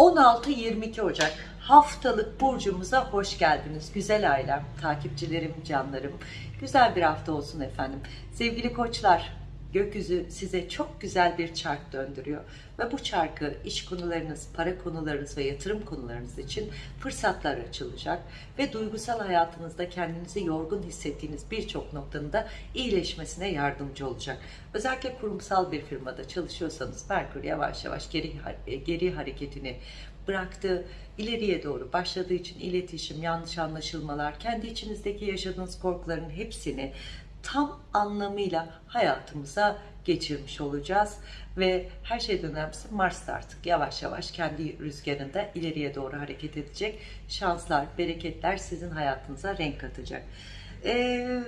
16-22 Ocak haftalık burcumuza hoş geldiniz. Güzel ailem, takipçilerim, canlarım. Güzel bir hafta olsun efendim. Sevgili koçlar, gökyüzü size çok güzel bir çark döndürüyor. Ve bu çarkı iş konularınız, para konularınız ve yatırım konularınız için fırsatlar açılacak. Ve duygusal hayatınızda kendinizi yorgun hissettiğiniz birçok noktanın da iyileşmesine yardımcı olacak. Özellikle kurumsal bir firmada çalışıyorsanız Merkür yavaş yavaş geri, geri hareketini bıraktı. ileriye doğru başladığı için iletişim, yanlış anlaşılmalar, kendi içinizdeki yaşadığınız korkuların hepsini tam anlamıyla hayatımıza geçirmiş olacağız. Ve her şeyden önemlisi Mars da artık yavaş yavaş kendi rüzgarında ileriye doğru hareket edecek. Şanslar, bereketler sizin hayatınıza renk katacak. Ee,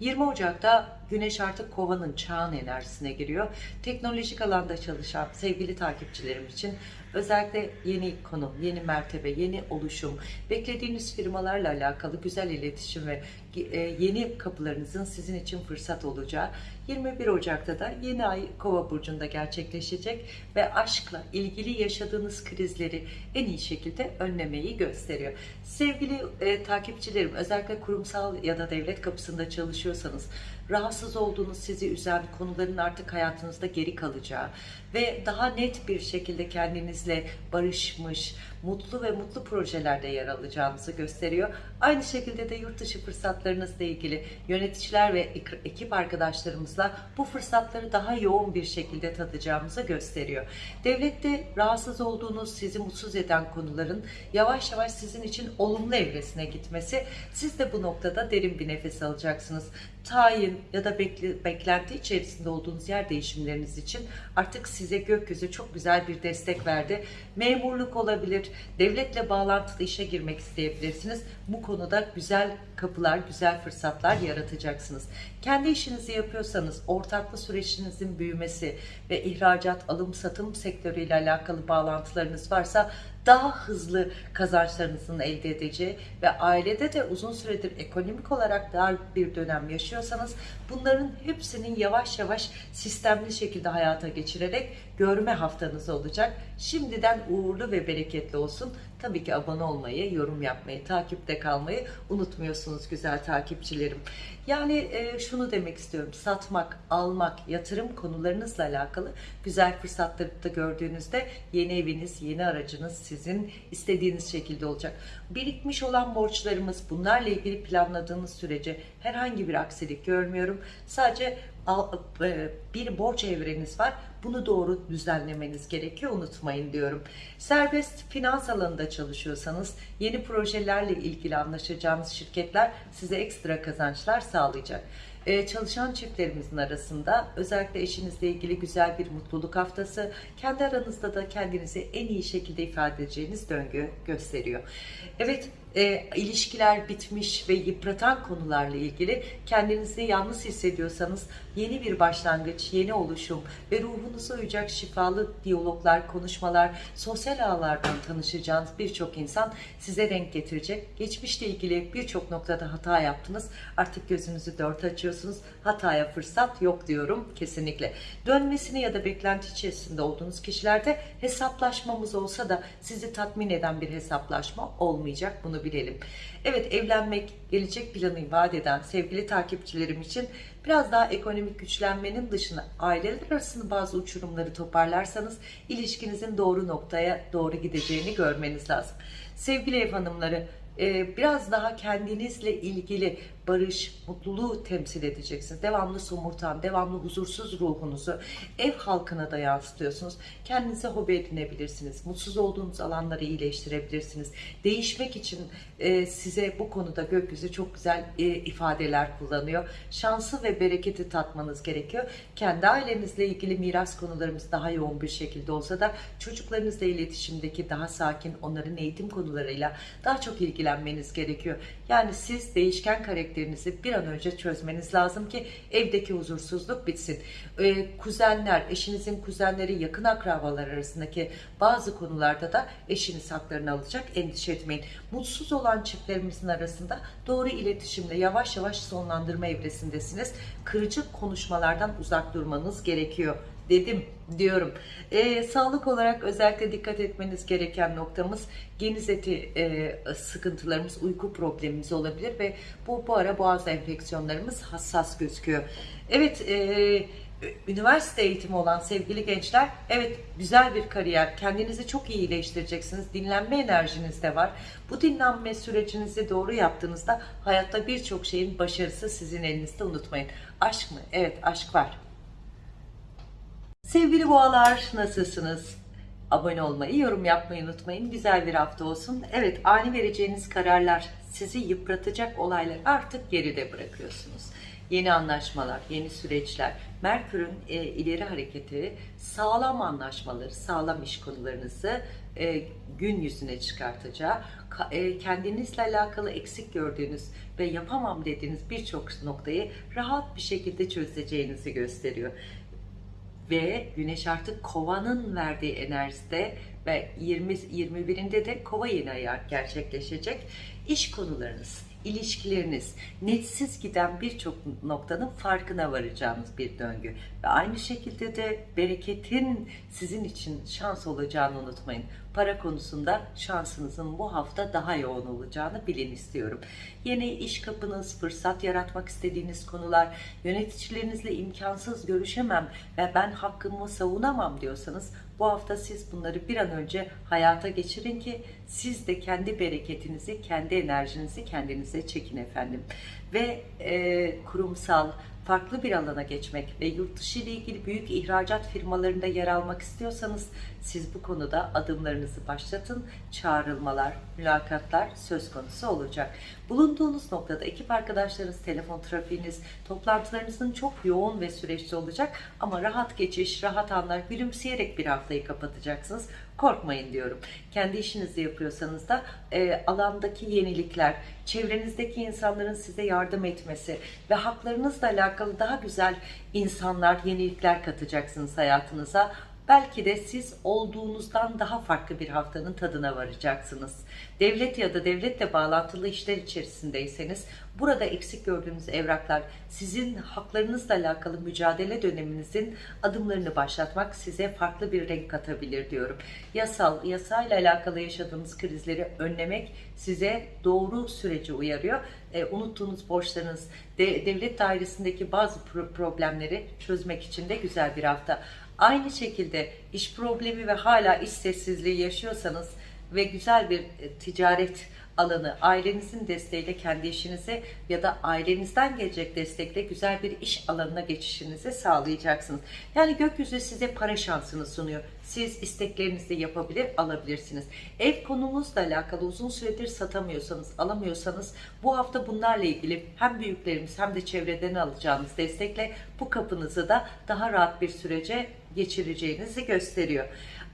20 Ocak'ta Güneş artık kovanın çağın enerjisine giriyor. Teknolojik alanda çalışan sevgili takipçilerim için özellikle yeni konum, yeni mertebe, yeni oluşum, beklediğiniz firmalarla alakalı güzel iletişim ve e, yeni kapılarınızın sizin için fırsat olacağı 21 Ocak'ta da yeni ay Kova burcunda gerçekleşecek ve aşkla ilgili yaşadığınız krizleri en iyi şekilde önlemeyi gösteriyor. Sevgili e, takipçilerim özellikle kurumsal ya da devlet kapısında çalışıyorsanız rahatsız olduğunuz sizi üzen konuların artık hayatınızda geri kalacağı ve daha net bir şekilde kendinizle barışmış, mutlu ve mutlu projelerde yer alacağınızı gösteriyor. Aynı şekilde de yurt dışı fırsatlarınızla ilgili yöneticiler ve ekip arkadaşlarımızla bu fırsatları daha yoğun bir şekilde tadacağımızı gösteriyor. Devlette rahatsız olduğunuz, sizi mutsuz eden konuların yavaş yavaş sizin için olumlu evresine gitmesi, siz de bu noktada derin bir nefes alacaksınız. Tayin ya da bekle, beklenti içerisinde olduğunuz yer değişimleriniz için artık size gökyüzü çok güzel bir destek verdi. Memurluk olabilir, devletle bağlantılı işe girmek isteyebilirsiniz. Bu konuda güzel kapılar, güzel fırsatlar yaratacaksınız. Kendi işinizi yapıyorsanız ortaklı sürecinizin büyümesi ve ihracat, alım, satım sektörüyle alakalı bağlantılarınız varsa daha hızlı kazançlarınızın elde edeceği ve ailede de uzun süredir ekonomik olarak dar bir dönem yaşıyorsanız bunların hepsinin yavaş yavaş sistemli şekilde hayata geçirerek görme haftanız olacak. Şimdiden uğurlu ve bereketli olsun. Tabii ki abone olmayı, yorum yapmayı, takipte kalmayı unutmuyorsunuz güzel takipçilerim. Yani e, şunu demek istiyorum. Satmak, almak, yatırım konularınızla alakalı güzel fırsatları da gördüğünüzde yeni eviniz, yeni aracınız sizin istediğiniz şekilde olacak. Birikmiş olan borçlarımız bunlarla ilgili planladığınız sürece herhangi bir aksilik görmüyorum. Sadece bir borç evreniz var. Bunu doğru düzenlemeniz gerekiyor. Unutmayın diyorum. Serbest finans alanında çalışıyorsanız yeni projelerle ilgili anlaşacağınız şirketler size ekstra kazançlar sağlayacak. Ee, çalışan çiftlerimizin arasında özellikle eşinizle ilgili güzel bir mutluluk haftası, kendi aranızda da kendinizi en iyi şekilde ifade edeceğiniz döngü gösteriyor. Evet, e, ilişkiler bitmiş ve yıpratan konularla ilgili kendinizi yalnız hissediyorsanız yeni bir başlangıç, yeni oluşum ve ruhunuza uyacak şifalı diyaloglar, konuşmalar, sosyal ağlardan tanışacağınız birçok insan size renk getirecek. Geçmişle ilgili birçok noktada hata yaptınız. Artık gözünüzü dört açıyorsunuz. Hataya fırsat yok diyorum kesinlikle. Dönmesini ya da beklenti içerisinde olduğunuz kişilerde hesaplaşmamız olsa da sizi tatmin eden bir hesaplaşma olmayacak. Bunu bilelim. Evet evlenmek, gelecek planı vaat eden sevgili takipçilerim için biraz daha ekonomik güçlenmenin dışında aileler arasında bazı uçurumları toparlarsanız ilişkinizin doğru noktaya doğru gideceğini görmeniz lazım. Sevgili ev hanımları biraz daha kendinizle ilgili barış, mutluluğu temsil edeceksiniz. Devamlı somurtan, devamlı huzursuz ruhunuzu ev halkına da yansıtıyorsunuz. Kendinize hobi edinebilirsiniz. Mutsuz olduğunuz alanları iyileştirebilirsiniz. Değişmek için e, size bu konuda gökyüzü çok güzel e, ifadeler kullanıyor. Şansı ve bereketi tatmanız gerekiyor. Kendi ailenizle ilgili miras konularımız daha yoğun bir şekilde olsa da çocuklarınızla iletişimdeki daha sakin, onların eğitim konularıyla daha çok ilgilenmeniz gerekiyor. Yani siz değişken karakter karakterinizi bir an önce çözmeniz lazım ki evdeki huzursuzluk bitsin. Ee, kuzenler, eşinizin kuzenleri, yakın akrabalar arasındaki bazı konularda da eşiniz haklarını alacak. Endişe etmeyin. Mutsuz olan çiftlerimizin arasında doğru iletişimle yavaş yavaş sonlandırma evresindesiniz. Kırıcı konuşmalardan uzak durmanız gerekiyor dedim diyorum. Ee, sağlık olarak özellikle dikkat etmeniz gereken noktamız geniz eti e, sıkıntılarımız, uyku problemimiz olabilir ve bu bu ara boğaz enfeksiyonlarımız hassas gözüküyor. Evet, e, üniversite eğitimi olan sevgili gençler, evet güzel bir kariyer, kendinizi çok iyi iyileştireceksiniz, dinlenme enerjiniz de var. Bu dinlenme sürecinizi doğru yaptığınızda hayatta birçok şeyin başarısı sizin elinizde unutmayın. Aşk mı? Evet aşk var. Sevgili boğalar nasılsınız? Abone olmayı, yorum yapmayı unutmayın. Güzel bir hafta olsun. Evet ani vereceğiniz kararlar, sizi yıpratacak olaylar artık geride bırakıyorsunuz. Yeni anlaşmalar, yeni süreçler, Merkür'ün e, ileri hareketi, sağlam anlaşmaları, sağlam iş konularınızı e, gün yüzüne çıkartacağı, ka- e, kendinizle alakalı eksik gördüğünüz ve yapamam dediğiniz birçok noktayı rahat bir şekilde çözeceğinizi gösteriyor ve Güneş artık Kova'nın verdiği enerjide ve 20 21'inde de Kova yeni ayı gerçekleşecek. İş konularınız, ilişkileriniz, netsiz giden birçok noktanın farkına varacağınız bir döngü. Ve aynı şekilde de bereketin sizin için şans olacağını unutmayın. Para konusunda şansınızın bu hafta daha yoğun olacağını bilin istiyorum. Yeni iş kapınız, fırsat yaratmak istediğiniz konular, yöneticilerinizle imkansız görüşemem ve ben hakkımı savunamam diyorsanız bu hafta siz bunları bir an önce hayata geçirin ki siz de kendi bereketinizi, kendi enerjinizi kendinize çekin efendim. Ve e, kurumsal, farklı bir alana geçmek ve yurt dışı ile ilgili büyük ihracat firmalarında yer almak istiyorsanız siz bu konuda adımlarınızı başlatın. Çağrılmalar, mülakatlar söz konusu olacak. Bulunduğunuz noktada ekip arkadaşlarınız, telefon trafiğiniz, toplantılarınızın çok yoğun ve süreçli olacak ama rahat geçiş, rahat anlar, gülümseyerek bir haftayı kapatacaksınız. Korkmayın diyorum. Kendi işinizi yapıyorsanız da e, alandaki yenilikler, çevrenizdeki insanların size yardım etmesi ve haklarınızla alakalı daha güzel insanlar, yenilikler katacaksınız hayatınıza. Belki de siz olduğunuzdan daha farklı bir haftanın tadına varacaksınız. Devlet ya da devletle bağlantılı işler içerisindeyseniz burada eksik gördüğünüz evraklar sizin haklarınızla alakalı mücadele döneminizin adımlarını başlatmak size farklı bir renk katabilir diyorum. Yasal, yasayla alakalı yaşadığınız krizleri önlemek size doğru süreci uyarıyor. E, unuttuğunuz borçlarınız, de, devlet dairesindeki bazı pro- problemleri çözmek için de güzel bir hafta. Aynı şekilde iş problemi ve hala iş sessizliği yaşıyorsanız ve güzel bir e, ticaret alanı ailenizin desteğiyle kendi işinize ya da ailenizden gelecek destekle güzel bir iş alanına geçişinizi sağlayacaksınız. Yani gökyüzü size para şansını sunuyor. Siz isteklerinizi yapabilir, alabilirsiniz. Ev konumuzla alakalı uzun süredir satamıyorsanız, alamıyorsanız bu hafta bunlarla ilgili hem büyüklerimiz hem de çevreden alacağınız destekle bu kapınızı da daha rahat bir sürece geçireceğinizi gösteriyor.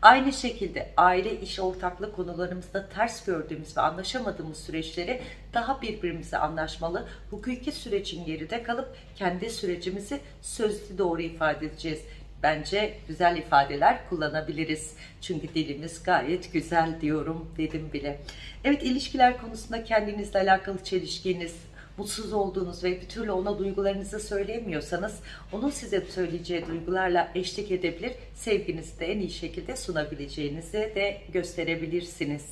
Aynı şekilde aile iş ortaklık konularımızda ters gördüğümüz ve anlaşamadığımız süreçleri daha birbirimize anlaşmalı, hukuki sürecin geride kalıp kendi sürecimizi sözlü doğru ifade edeceğiz. Bence güzel ifadeler kullanabiliriz. Çünkü dilimiz gayet güzel diyorum dedim bile. Evet ilişkiler konusunda kendinizle alakalı çelişkiniz, mutsuz olduğunuz ve bir türlü ona duygularınızı söyleyemiyorsanız onun size söyleyeceği duygularla eşlik edebilir, sevginizi de en iyi şekilde sunabileceğinizi de gösterebilirsiniz.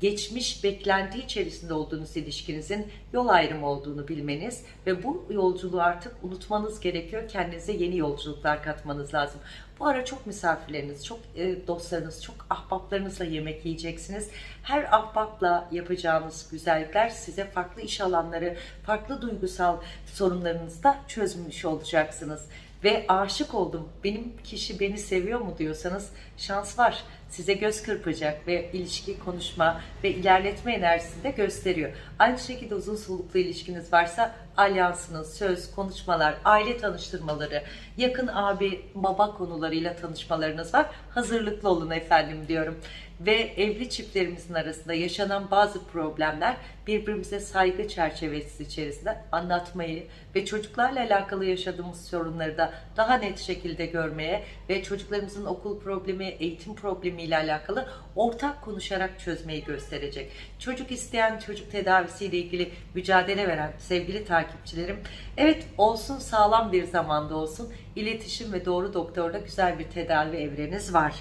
Geçmiş beklenti içerisinde olduğunuz ilişkinizin yol ayrımı olduğunu bilmeniz ve bu yolculuğu artık unutmanız gerekiyor. Kendinize yeni yolculuklar katmanız lazım. Bu ara çok misafirleriniz, çok e, dostlarınız, çok ahbaplarınızla yemek yiyeceksiniz. Her ahbapla yapacağınız güzellikler size farklı iş alanları, farklı duygusal sorunlarınızı da çözmüş olacaksınız. Ve aşık oldum, benim kişi beni seviyor mu diyorsanız şans var. Size göz kırpacak ve ilişki, konuşma ve ilerletme enerjisini de gösteriyor. Aynı şekilde uzun soluklu ilişkiniz varsa alyansınız, söz, konuşmalar, aile tanıştırmaları, yakın abi, baba konularıyla tanışmalarınız var. Hazırlıklı olun efendim diyorum. Ve evli çiftlerimizin arasında yaşanan bazı problemler birbirimize saygı çerçevesi içerisinde anlatmayı ve çocuklarla alakalı yaşadığımız sorunları da daha net şekilde görmeye ve çocuklarımızın okul problemi, eğitim problemiyle alakalı ortak konuşarak çözmeyi gösterecek. Çocuk isteyen çocuk tedavisiyle ilgili mücadele veren sevgili takipçilerim, evet olsun sağlam bir zamanda olsun iletişim ve doğru doktorda güzel bir tedavi evreniz var.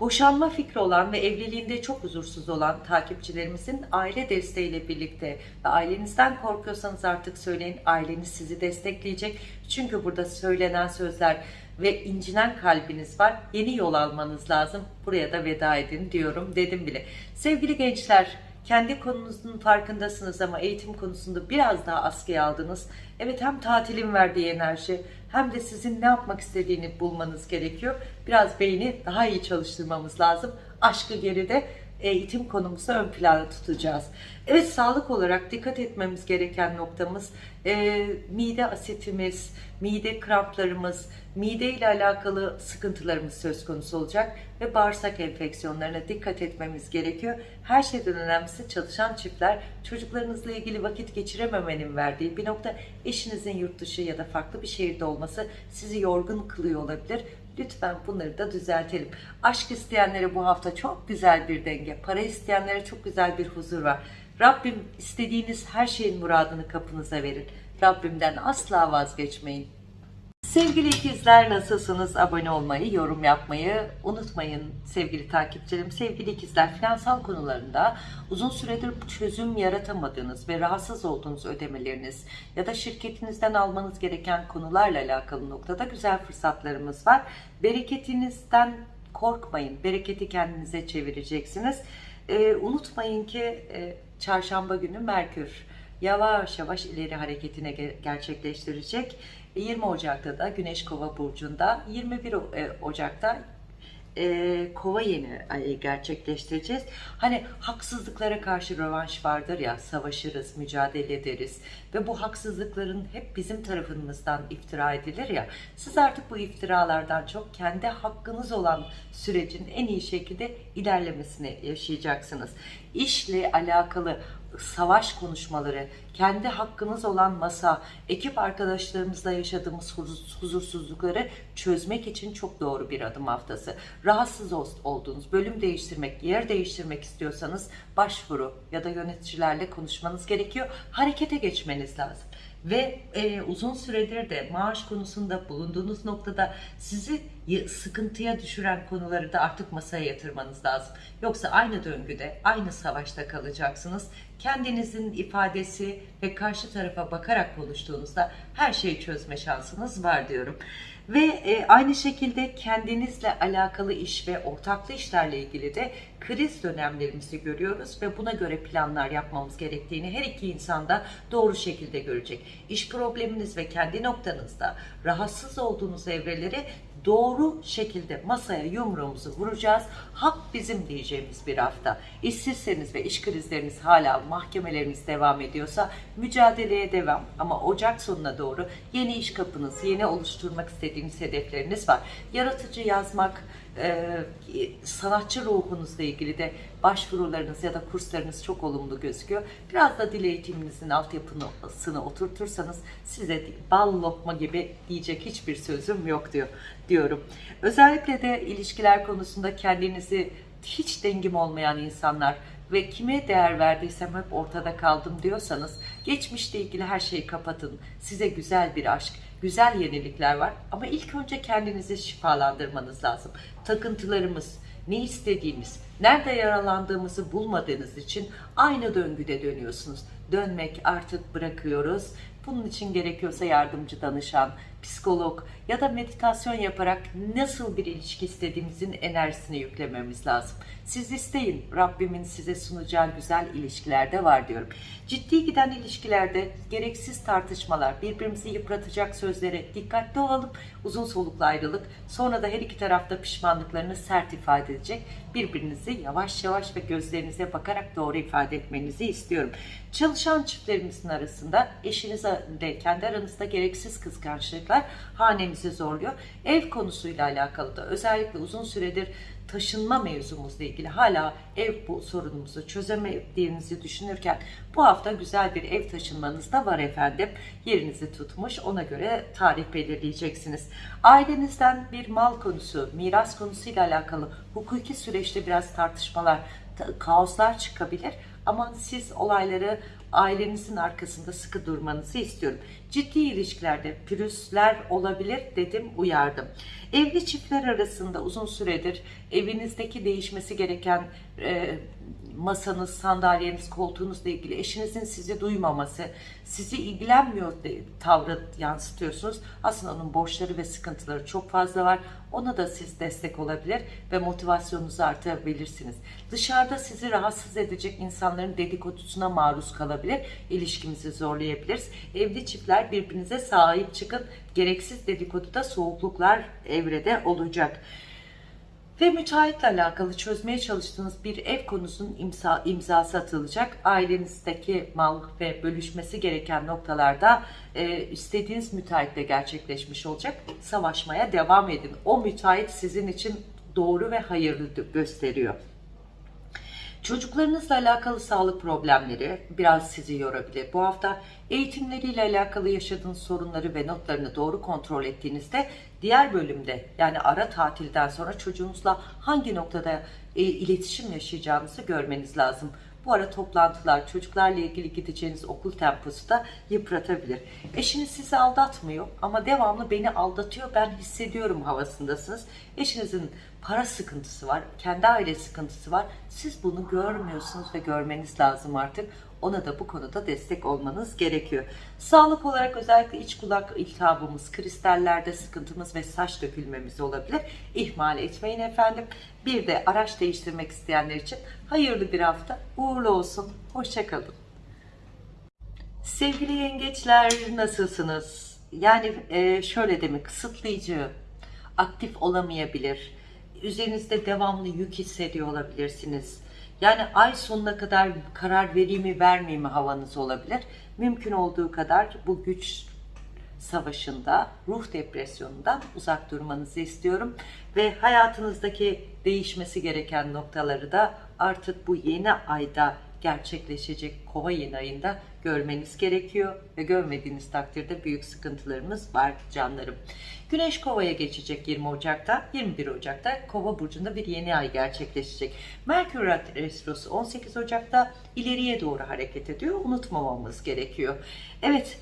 Boşanma fikri olan ve evliliğinde çok huzursuz olan takipçilerimizin aile desteğiyle birlikte ve ailenizden korkuyorsanız artık söyleyin aileniz sizi destekleyecek. Çünkü burada söylenen sözler ve incinen kalbiniz var. Yeni yol almanız lazım. Buraya da veda edin diyorum dedim bile. Sevgili gençler kendi konunuzun farkındasınız ama eğitim konusunda biraz daha askıya aldınız. Evet hem tatilin verdiği enerji hem de sizin ne yapmak istediğini bulmanız gerekiyor. Biraz beyni daha iyi çalıştırmamız lazım. Aşkı geride eğitim konumuzu ön plana tutacağız. Evet sağlık olarak dikkat etmemiz gereken noktamız e, mide asitimiz, mide kramplarımız, mide ile alakalı sıkıntılarımız söz konusu olacak ve bağırsak enfeksiyonlarına dikkat etmemiz gerekiyor. Her şeyden önemlisi çalışan çiftler çocuklarınızla ilgili vakit geçirememenin verdiği bir nokta eşinizin yurt dışı ya da farklı bir şehirde olması sizi yorgun kılıyor olabilir. Lütfen bunları da düzeltelim. Aşk isteyenlere bu hafta çok güzel bir denge, para isteyenlere çok güzel bir huzur var. Rabbim istediğiniz her şeyin muradını kapınıza verin. Rabbimden asla vazgeçmeyin. Sevgili ikizler nasılsınız? Abone olmayı, yorum yapmayı unutmayın sevgili takipçilerim. Sevgili ikizler finansal konularında uzun süredir çözüm yaratamadığınız ve rahatsız olduğunuz ödemeleriniz ya da şirketinizden almanız gereken konularla alakalı noktada güzel fırsatlarımız var. Bereketinizden korkmayın. Bereketi kendinize çevireceksiniz. Ee, unutmayın ki e, çarşamba günü Merkür yavaş yavaş ileri hareketine gerçekleştirecek. 20 Ocak'ta da Güneş Kova burcunda, 21 e, Ocak'ta e, kova yeni gerçekleştireceğiz. Hani haksızlıklara karşı rövanş vardır ya, savaşırız, mücadele ederiz ve bu haksızlıkların hep bizim tarafımızdan iftira edilir ya. Siz artık bu iftiralardan çok kendi hakkınız olan sürecin en iyi şekilde ilerlemesini yaşayacaksınız. İşle alakalı savaş konuşmaları, kendi hakkınız olan masa, ekip arkadaşlarımızla yaşadığımız huzursuzlukları çözmek için çok doğru bir adım haftası. Rahatsız olduğunuz, bölüm değiştirmek, yer değiştirmek istiyorsanız başvuru ya da yöneticilerle konuşmanız gerekiyor. Harekete geçmeniz lazım ve e, uzun süredir de maaş konusunda bulunduğunuz noktada sizi sıkıntıya düşüren konuları da artık masaya yatırmanız lazım. Yoksa aynı döngüde, aynı savaşta kalacaksınız. Kendinizin ifadesi ve karşı tarafa bakarak konuştuğunuzda her şeyi çözme şansınız var diyorum. Ve e, aynı şekilde kendinizle alakalı iş ve ortaklı işlerle ilgili de kriz dönemlerimizi görüyoruz ve buna göre planlar yapmamız gerektiğini her iki insan da doğru şekilde görecek. İş probleminiz ve kendi noktanızda rahatsız olduğunuz evreleri doğru şekilde masaya yumruğumuzu vuracağız. Hak bizim diyeceğimiz bir hafta. İşsizseniz ve iş krizleriniz hala mahkemeleriniz devam ediyorsa mücadeleye devam. Ama Ocak sonuna doğru yeni iş kapınız, yeni oluşturmak istediğiniz hedefleriniz var. Yaratıcı yazmak, e, sanatçı ruhunuzla ilgili de başvurularınız ya da kurslarınız çok olumlu gözüküyor. Biraz da dil eğitiminizin altyapısını oturtursanız size bal lokma gibi diyecek hiçbir sözüm yok diyor diyorum. Özellikle de ilişkiler konusunda kendinizi hiç dengim olmayan insanlar ve kime değer verdiysem hep ortada kaldım diyorsanız geçmişle ilgili her şeyi kapatın. Size güzel bir aşk, güzel yenilikler var ama ilk önce kendinizi şifalandırmanız lazım. Takıntılarımız, ne istediğimiz, nerede yaralandığımızı bulmadığınız için aynı döngüde dönüyorsunuz. Dönmek artık bırakıyoruz. Bunun için gerekiyorsa yardımcı danışan, psikolog ya da meditasyon yaparak nasıl bir ilişki istediğimizin enerjisini yüklememiz lazım. Siz isteyin. Rabbimin size sunacağı güzel ilişkilerde var diyorum. Ciddi giden ilişkilerde gereksiz tartışmalar, birbirimizi yıpratacak sözlere dikkatli olalım. Uzun soluklu ayrılık. Sonra da her iki tarafta pişmanlıklarını sert ifade edecek. Birbirinizi yavaş yavaş ve gözlerinize bakarak doğru ifade etmenizi istiyorum. Çalışan çiftlerimizin arasında eşinizle kendi aranızda gereksiz kıskançlıklar hanemizi zorluyor. Ev konusuyla alakalı da özellikle uzun süredir taşınma mevzumuzla ilgili hala ev bu sorunumuzu çözemediğinizi düşünürken bu hafta güzel bir ev taşınmanız da var efendim. Yerinizi tutmuş ona göre tarih belirleyeceksiniz. Ailenizden bir mal konusu, miras konusuyla alakalı hukuki süreçte biraz tartışmalar, ta- kaoslar çıkabilir. Ama siz olayları ailenizin arkasında sıkı durmanızı istiyorum. Ciddi ilişkilerde pürüzler olabilir dedim, uyardım. Evli çiftler arasında uzun süredir evinizdeki değişmesi gereken e, masanız, sandalyeniz, koltuğunuzla ilgili eşinizin sizi duymaması, sizi ilgilenmiyor tavrı yansıtıyorsunuz. Aslında onun borçları ve sıkıntıları çok fazla var. Ona da siz destek olabilir ve motivasyonunuzu artırabilirsiniz. Dışarıda sizi rahatsız edecek insanların dedikodusuna maruz kalabilir. İlişkimizi zorlayabiliriz. Evli çiftler birbirinize sahip çıkın. Gereksiz dedikoduda soğukluklar evrede olacak. Ve müteahhitle alakalı çözmeye çalıştığınız bir ev konusunun imza, imzası atılacak. Ailenizdeki mal ve bölüşmesi gereken noktalarda e, istediğiniz müteahhitle gerçekleşmiş olacak. Savaşmaya devam edin. O müteahhit sizin için doğru ve hayırlı gösteriyor. Çocuklarınızla alakalı sağlık problemleri biraz sizi yorabilir. Bu hafta eğitimleriyle alakalı yaşadığınız sorunları ve notlarını doğru kontrol ettiğinizde diğer bölümde yani ara tatilden sonra çocuğunuzla hangi noktada e, iletişim yaşayacağınızı görmeniz lazım. Bu ara toplantılar, çocuklarla ilgili gideceğiniz okul temposu da yıpratabilir. Eşiniz sizi aldatmıyor ama devamlı beni aldatıyor, ben hissediyorum havasındasınız. Eşinizin para sıkıntısı var, kendi aile sıkıntısı var. Siz bunu görmüyorsunuz ve görmeniz lazım artık. Ona da bu konuda destek olmanız gerekiyor. Sağlık olarak özellikle iç kulak iltihabımız, kristallerde sıkıntımız ve saç dökülmemiz olabilir. İhmal etmeyin efendim. Bir de araç değiştirmek isteyenler için hayırlı bir hafta. Uğurlu olsun. Hoşçakalın. Sevgili yengeçler nasılsınız? Yani e, şöyle demek kısıtlayıcı, aktif olamayabilir. Üzerinizde devamlı yük hissediyor olabilirsiniz. Yani ay sonuna kadar karar vereyim mi vermeyeyim mi havanız olabilir. Mümkün olduğu kadar bu güç savaşında, ruh depresyonundan uzak durmanızı istiyorum. Ve hayatınızdaki değişmesi gereken noktaları da artık bu yeni ayda gerçekleşecek kova yeni ayında görmeniz gerekiyor ve görmediğiniz takdirde büyük sıkıntılarımız var canlarım. Güneş kovaya geçecek 20 Ocak'ta, 21 Ocak'ta kova burcunda bir yeni ay gerçekleşecek. Merkür Retrosu 18 Ocak'ta ileriye doğru hareket ediyor. Unutmamamız gerekiyor. Evet,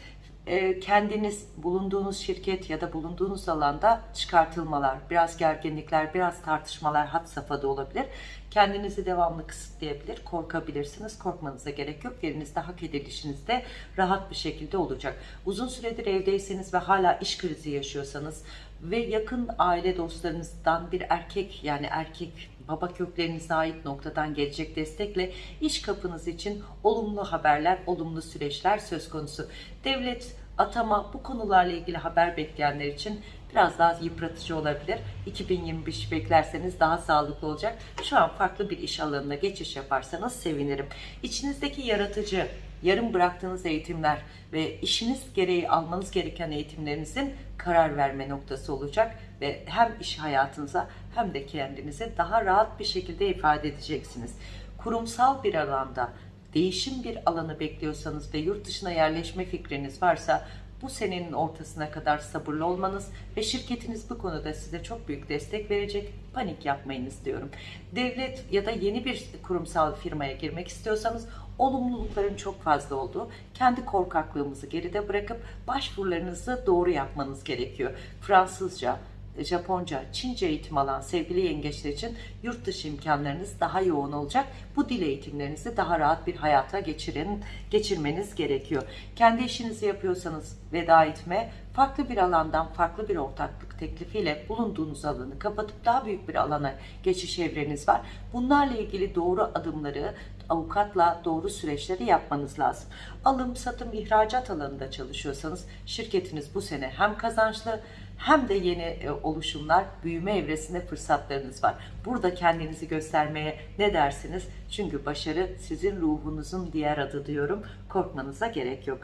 kendiniz bulunduğunuz şirket ya da bulunduğunuz alanda çıkartılmalar, biraz gerginlikler, biraz tartışmalar had safhada olabilir. Kendinizi devamlı kısıtlayabilir, korkabilirsiniz. Korkmanıza gerek yok. Yerinizde hak edilişiniz de rahat bir şekilde olacak. Uzun süredir evdeyseniz ve hala iş krizi yaşıyorsanız ve yakın aile dostlarınızdan bir erkek yani erkek baba köklerinize ait noktadan gelecek destekle iş kapınız için olumlu haberler, olumlu süreçler söz konusu. Devlet, atama bu konularla ilgili haber bekleyenler için biraz daha yıpratıcı olabilir. 2025 beklerseniz daha sağlıklı olacak. Şu an farklı bir iş alanına geçiş yaparsanız sevinirim. İçinizdeki yaratıcı, yarım bıraktığınız eğitimler ve işiniz gereği almanız gereken eğitimlerinizin karar verme noktası olacak ve hem iş hayatınıza hem de kendinizi daha rahat bir şekilde ifade edeceksiniz. Kurumsal bir alanda değişim bir alanı bekliyorsanız ve yurt dışına yerleşme fikriniz varsa bu senenin ortasına kadar sabırlı olmanız ve şirketiniz bu konuda size çok büyük destek verecek. Panik yapmayınız diyorum. Devlet ya da yeni bir kurumsal firmaya girmek istiyorsanız olumlulukların çok fazla olduğu, kendi korkaklığımızı geride bırakıp başvurularınızı doğru yapmanız gerekiyor. Fransızca, Japonca, Çince eğitim alan sevgili yengeçler için yurt dışı imkanlarınız daha yoğun olacak. Bu dil eğitimlerinizi daha rahat bir hayata geçirin, geçirmeniz gerekiyor. Kendi işinizi yapıyorsanız veda etme, farklı bir alandan farklı bir ortaklık teklifiyle bulunduğunuz alanı kapatıp daha büyük bir alana geçiş evreniz var. Bunlarla ilgili doğru adımları avukatla doğru süreçleri yapmanız lazım. Alım, satım, ihracat alanında çalışıyorsanız şirketiniz bu sene hem kazançlı hem de yeni e, oluşumlar, büyüme evresinde fırsatlarınız var. Burada kendinizi göstermeye ne dersiniz? Çünkü başarı sizin ruhunuzun diğer adı diyorum. Korkmanıza gerek yok.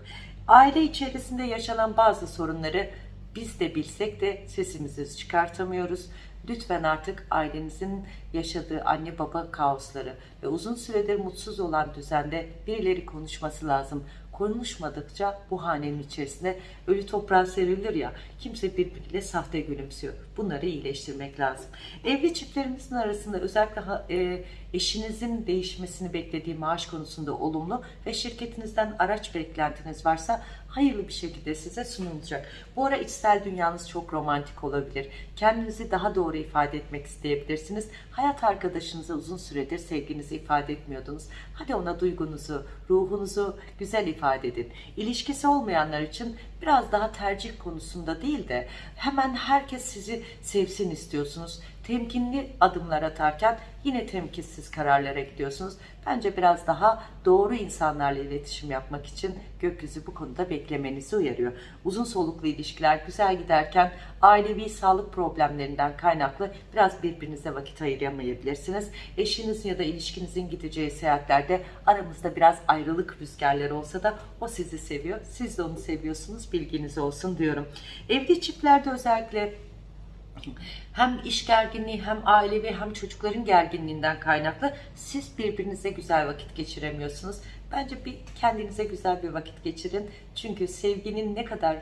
Aile içerisinde yaşanan bazı sorunları biz de bilsek de sesimizi çıkartamıyoruz. lütfen artık ailenizin yaşadığı anne baba kaosları ve uzun süredir mutsuz olan düzende birileri konuşması lazım. Konuşmadıkça bu hanenin içerisinde ölü toprağa serilir ya kimse birbiriyle sahte gülümsüyor. Bunları iyileştirmek lazım. Evli çiftlerimizin arasında özellikle e, eşinizin değişmesini beklediği maaş konusunda olumlu ve şirketinizden araç beklentiniz varsa hayırlı bir şekilde size sunulacak. Bu ara içsel dünyanız çok romantik olabilir. Kendinizi daha doğru ifade etmek isteyebilirsiniz. Hayat arkadaşınıza uzun süredir sevginizi ifade etmiyordunuz. Hadi ona duygunuzu, ruhunuzu güzel ifade edin. İlişkisi olmayanlar için biraz daha tercih konusunda değil de hemen herkes sizi sevsin istiyorsunuz. Temkinli adımlar atarken yine temkinsiz kararlara gidiyorsunuz. Bence biraz daha doğru insanlarla iletişim yapmak için gökyüzü bu konuda beklemenizi uyarıyor. Uzun soluklu ilişkiler güzel giderken ailevi sağlık problemlerinden kaynaklı biraz birbirinize vakit ayıramayabilirsiniz. Eşinizin ya da ilişkinizin gideceği seyahatlerde aramızda biraz ayrılık rüzgarları olsa da o sizi seviyor. Siz de onu seviyorsunuz. Bilginiz olsun diyorum. Evli çiftlerde özellikle hem iş gerginliği hem ailevi hem çocukların gerginliğinden kaynaklı siz birbirinize güzel vakit geçiremiyorsunuz. Bence bir kendinize güzel bir vakit geçirin. Çünkü sevginin ne kadar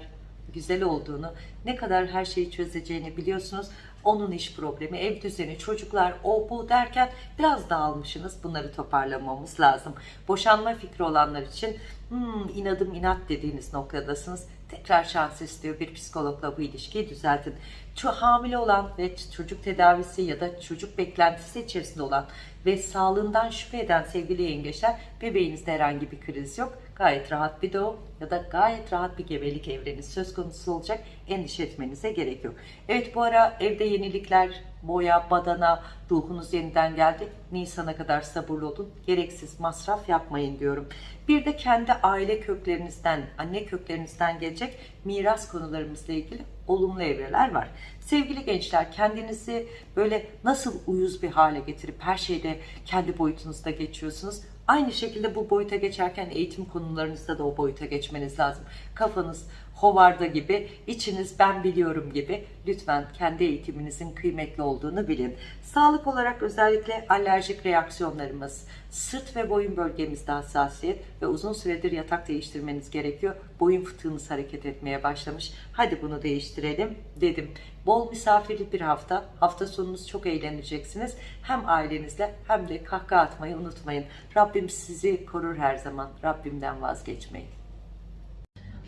güzel olduğunu, ne kadar her şeyi çözeceğini biliyorsunuz. Onun iş problemi, ev düzeni, çocuklar, o bu derken biraz dağılmışsınız. Bunları toparlamamız lazım. Boşanma fikri olanlar için hmm, inadım inat dediğiniz noktadasınız. Tekrar şans istiyor bir psikologla bu ilişkiyi düzeltin. Şu hamile olan ve çocuk tedavisi ya da çocuk beklentisi içerisinde olan ve sağlığından şüphe eden sevgili yengeçler bebeğinizde herhangi bir kriz yok. Gayet rahat bir doğum ya da gayet rahat bir gebelik evreni söz konusu olacak. Endişe etmenize gerek yok. Evet bu ara evde yenilikler, boya, badana, ruhunuz yeniden geldi. Nisan'a kadar sabırlı olun. Gereksiz masraf yapmayın diyorum. Bir de kendi aile köklerinizden, anne köklerinizden gelecek miras konularımızla ilgili olumlu evreler var. Sevgili gençler kendinizi böyle nasıl uyuz bir hale getirip her şeyde kendi boyutunuzda geçiyorsunuz. Aynı şekilde bu boyuta geçerken eğitim konularınızda da o boyuta geçmeniz lazım. Kafanız hovarda gibi, içiniz ben biliyorum gibi. Lütfen kendi eğitiminizin kıymetli olduğunu bilin. Sağlık olarak özellikle alerjik reaksiyonlarımız, sırt ve boyun bölgemizde hassasiyet ve uzun süredir yatak değiştirmeniz gerekiyor. Boyun fıtığınız hareket etmeye başlamış. Hadi bunu değiştirelim dedim. Bol misafirli bir hafta. Hafta sonunuz çok eğleneceksiniz. Hem ailenizle hem de kahkaha atmayı unutmayın. Rabbim sizi korur her zaman. Rabbimden vazgeçmeyin.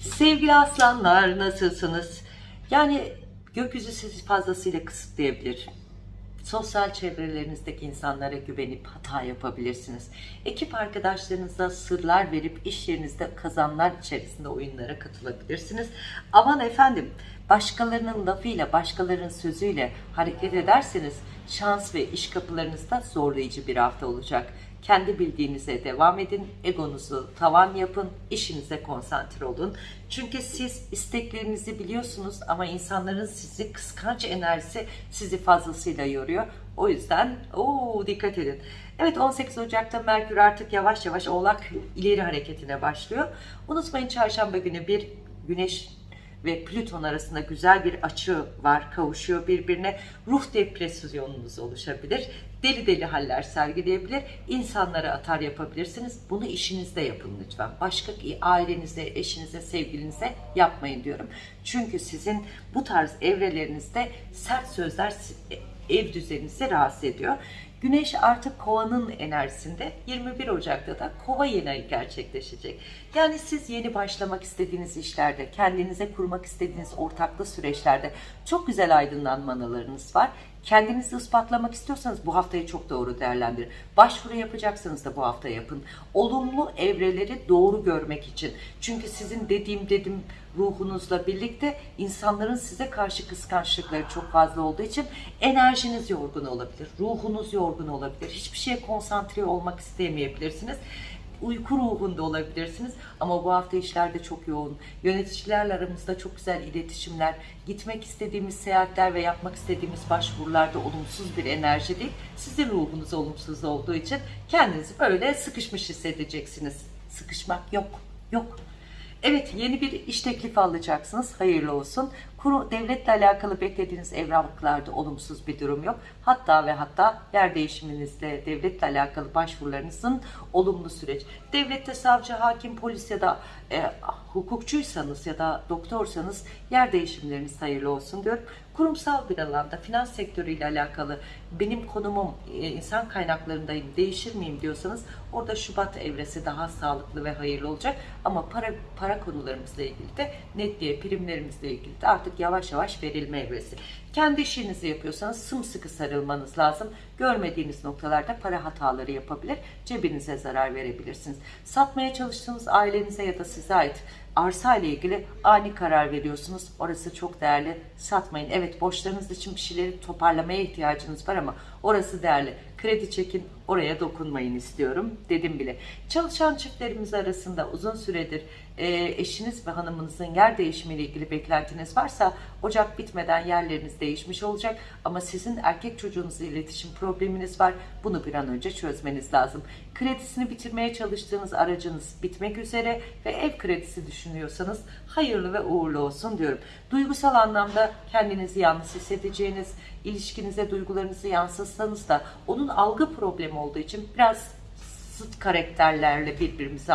Sevgili aslanlar nasılsınız? Yani gökyüzü sizi fazlasıyla kısıtlayabilir. Sosyal çevrelerinizdeki insanlara güvenip hata yapabilirsiniz. Ekip arkadaşlarınıza sırlar verip iş yerinizde kazanlar içerisinde oyunlara katılabilirsiniz. Aman efendim başkalarının lafıyla, başkalarının sözüyle hareket ederseniz şans ve iş kapılarınızda zorlayıcı bir hafta olacak. Kendi bildiğinize devam edin, egonuzu tavan yapın, işinize konsantre olun. Çünkü siz isteklerinizi biliyorsunuz ama insanların sizi kıskanç enerjisi sizi fazlasıyla yoruyor. O yüzden oo, dikkat edin. Evet 18 Ocak'ta Merkür artık yavaş yavaş Oğlak ileri hareketine başlıyor. Unutmayın çarşamba günü bir güneş ve Plüton arasında güzel bir açı var, kavuşuyor birbirine. Ruh depresyonunuz oluşabilir. Deli deli haller sergileyebilir. İnsanlara atar yapabilirsiniz. Bunu işinizde yapın lütfen. Başka ailenizde, eşinize, sevgilinize yapmayın diyorum. Çünkü sizin bu tarz evrelerinizde sert sözler ev düzeninizi rahatsız ediyor. Güneş artık kovanın enerjisinde 21 Ocak'ta da kova yeni gerçekleşecek. Yani siz yeni başlamak istediğiniz işlerde, kendinize kurmak istediğiniz ortaklı süreçlerde çok güzel aydınlanmalarınız var. Kendinizi ispatlamak istiyorsanız bu haftayı çok doğru değerlendirin. Başvuru yapacaksanız da bu hafta yapın. Olumlu evreleri doğru görmek için. Çünkü sizin dediğim dedim ruhunuzla birlikte insanların size karşı kıskançlıkları çok fazla olduğu için enerjiniz yorgun olabilir. Ruhunuz yorgun olabilir. Hiçbir şeye konsantre olmak istemeyebilirsiniz uyku ruhunda olabilirsiniz. Ama bu hafta işlerde çok yoğun. Yöneticilerle aramızda çok güzel iletişimler, gitmek istediğimiz seyahatler ve yapmak istediğimiz başvurularda olumsuz bir enerji değil. Sizin ruhunuz olumsuz olduğu için kendinizi böyle sıkışmış hissedeceksiniz. Sıkışmak yok, yok. Evet yeni bir iş teklifi alacaksınız. Hayırlı olsun. Kuru, devletle alakalı beklediğiniz evraklarda olumsuz bir durum yok. Hatta ve hatta yer değişiminizde devletle alakalı başvurularınızın olumlu süreç. Devlette savcı, hakim, polis ya da e, hukukçuysanız ya da doktorsanız yer değişimleriniz hayırlı olsun diyorum. Kurumsal bir alanda finans sektörüyle alakalı benim konumum e, insan kaynaklarındayım değişir miyim diyorsanız orada Şubat evresi daha sağlıklı ve hayırlı olacak. Ama para para konularımızla ilgili de netliğe primlerimizle ilgili de artık yavaş yavaş verilme evresi. Kendi işinizi yapıyorsanız sımsıkı sarılmanız lazım. Görmediğiniz noktalarda para hataları yapabilir. Cebinize zarar verebilirsiniz. Satmaya çalıştığınız ailenize ya da size ait arsa ile ilgili ani karar veriyorsunuz. Orası çok değerli. Satmayın. Evet borçlarınız için bir şeyleri toparlamaya ihtiyacınız var ama orası değerli. Kredi çekin oraya dokunmayın istiyorum dedim bile. Çalışan çiftlerimiz arasında uzun süredir e, eşiniz ve hanımınızın yer değişimiyle ilgili beklentiniz varsa Ocak bitmeden yerleriniz değişmiş olacak ama sizin erkek çocuğunuzla iletişim probleminiz var. Bunu bir an önce çözmeniz lazım. Kredisini bitirmeye çalıştığınız aracınız bitmek üzere ve ev kredisi düşünüyorsanız hayırlı ve uğurlu olsun diyorum. Duygusal anlamda kendinizi yalnız hissedeceğiniz, ilişkinize duygularınızı yansıtsanız da onun algı problemi olduğu için biraz zıt karakterlerle birbirimizi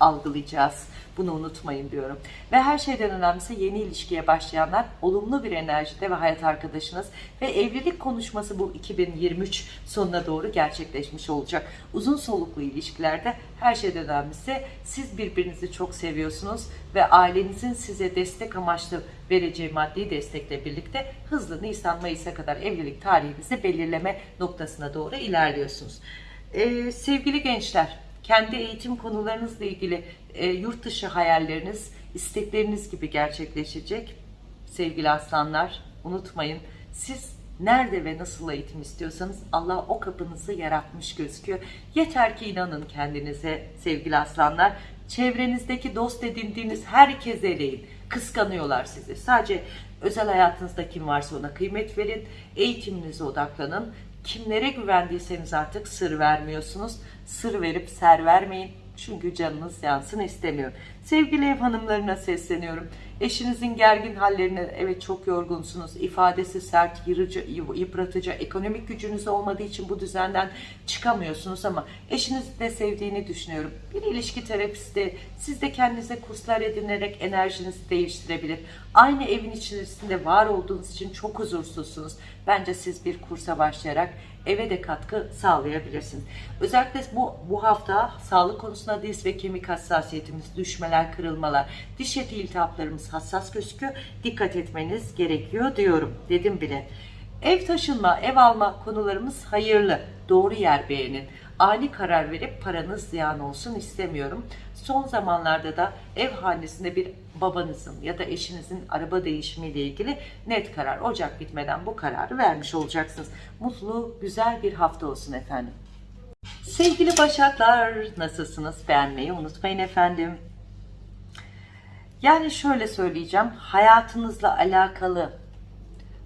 algılayacağız. Bunu unutmayın diyorum. Ve her şeyden önemlisi yeni ilişkiye başlayanlar olumlu bir enerjide ve hayat arkadaşınız ve evlilik konuşması bu 2023 sonuna doğru gerçekleşmiş olacak. Uzun soluklu ilişkilerde her şeyden önemlisi siz birbirinizi çok seviyorsunuz ve ailenizin size destek amaçlı vereceği maddi destekle birlikte hızlı Nisan Mayıs'a kadar evlilik tarihinizi belirleme noktasına doğru ilerliyorsunuz. Ee, sevgili gençler, kendi eğitim konularınızla ilgili e, yurt dışı hayalleriniz, istekleriniz gibi gerçekleşecek. Sevgili aslanlar, unutmayın siz nerede ve nasıl eğitim istiyorsanız Allah o kapınızı yaratmış gözüküyor. Yeter ki inanın kendinize sevgili aslanlar. Çevrenizdeki dost edindiğiniz herkese eleyin. Kıskanıyorlar sizi. Sadece özel hayatınızda kim varsa ona kıymet verin. Eğitiminize odaklanın. Kimlere güvendiyseniz artık sır vermiyorsunuz. Sır verip ser vermeyin. Çünkü canınız yansın istemiyorum. Sevgili ev hanımlarına sesleniyorum. Eşinizin gergin hallerine evet çok yorgunsunuz. İfadesi sert, yırıcı, yıpratıcı, ekonomik gücünüz olmadığı için bu düzenden çıkamıyorsunuz ama eşiniz de sevdiğini düşünüyorum. Bir ilişki terapisti siz de kendinize kurslar edinerek enerjinizi değiştirebilir. Aynı evin içerisinde var olduğunuz için çok huzursuzsunuz. Bence siz bir kursa başlayarak eve de katkı sağlayabilirsiniz. Özellikle bu, bu hafta sağlık konusunda diz ve kemik hassasiyetimiz, düşmeler, kırılmalar, diş eti iltihaplarımız hassas gözüküyor. Dikkat etmeniz gerekiyor diyorum. Dedim bile. Ev taşınma, ev alma konularımız hayırlı. Doğru yer beğenin. Ani karar verip paranız ziyan olsun istemiyorum. Son zamanlarda da ev hanesinde bir babanızın ya da eşinizin araba değişimiyle ilgili net karar. Ocak bitmeden bu kararı vermiş olacaksınız. Mutlu, güzel bir hafta olsun efendim. Sevgili Başaklar nasılsınız? Beğenmeyi unutmayın efendim. Yani şöyle söyleyeceğim. Hayatınızla alakalı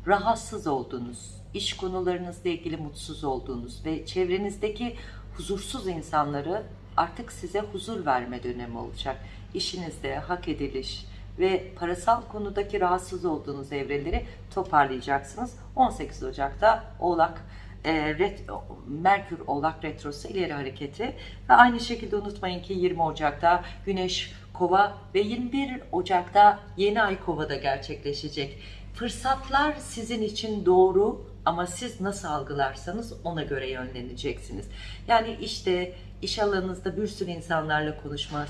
rahatsız olduğunuz, iş konularınızla ilgili mutsuz olduğunuz ve çevrenizdeki huzursuz insanları artık size huzur verme dönemi olacak. İşinizde hak ediliş ve parasal konudaki rahatsız olduğunuz evreleri toparlayacaksınız. 18 Ocak'ta Oğlak e, ret, Merkür Oğlak Retrosu ileri hareketi ve aynı şekilde unutmayın ki 20 Ocak'ta Güneş Kova ve 21 Ocak'ta yeni ay Kova'da gerçekleşecek. Fırsatlar sizin için doğru ama siz nasıl algılarsanız ona göre yönleneceksiniz. Yani işte iş alanınızda bir sürü insanlarla konuşmak,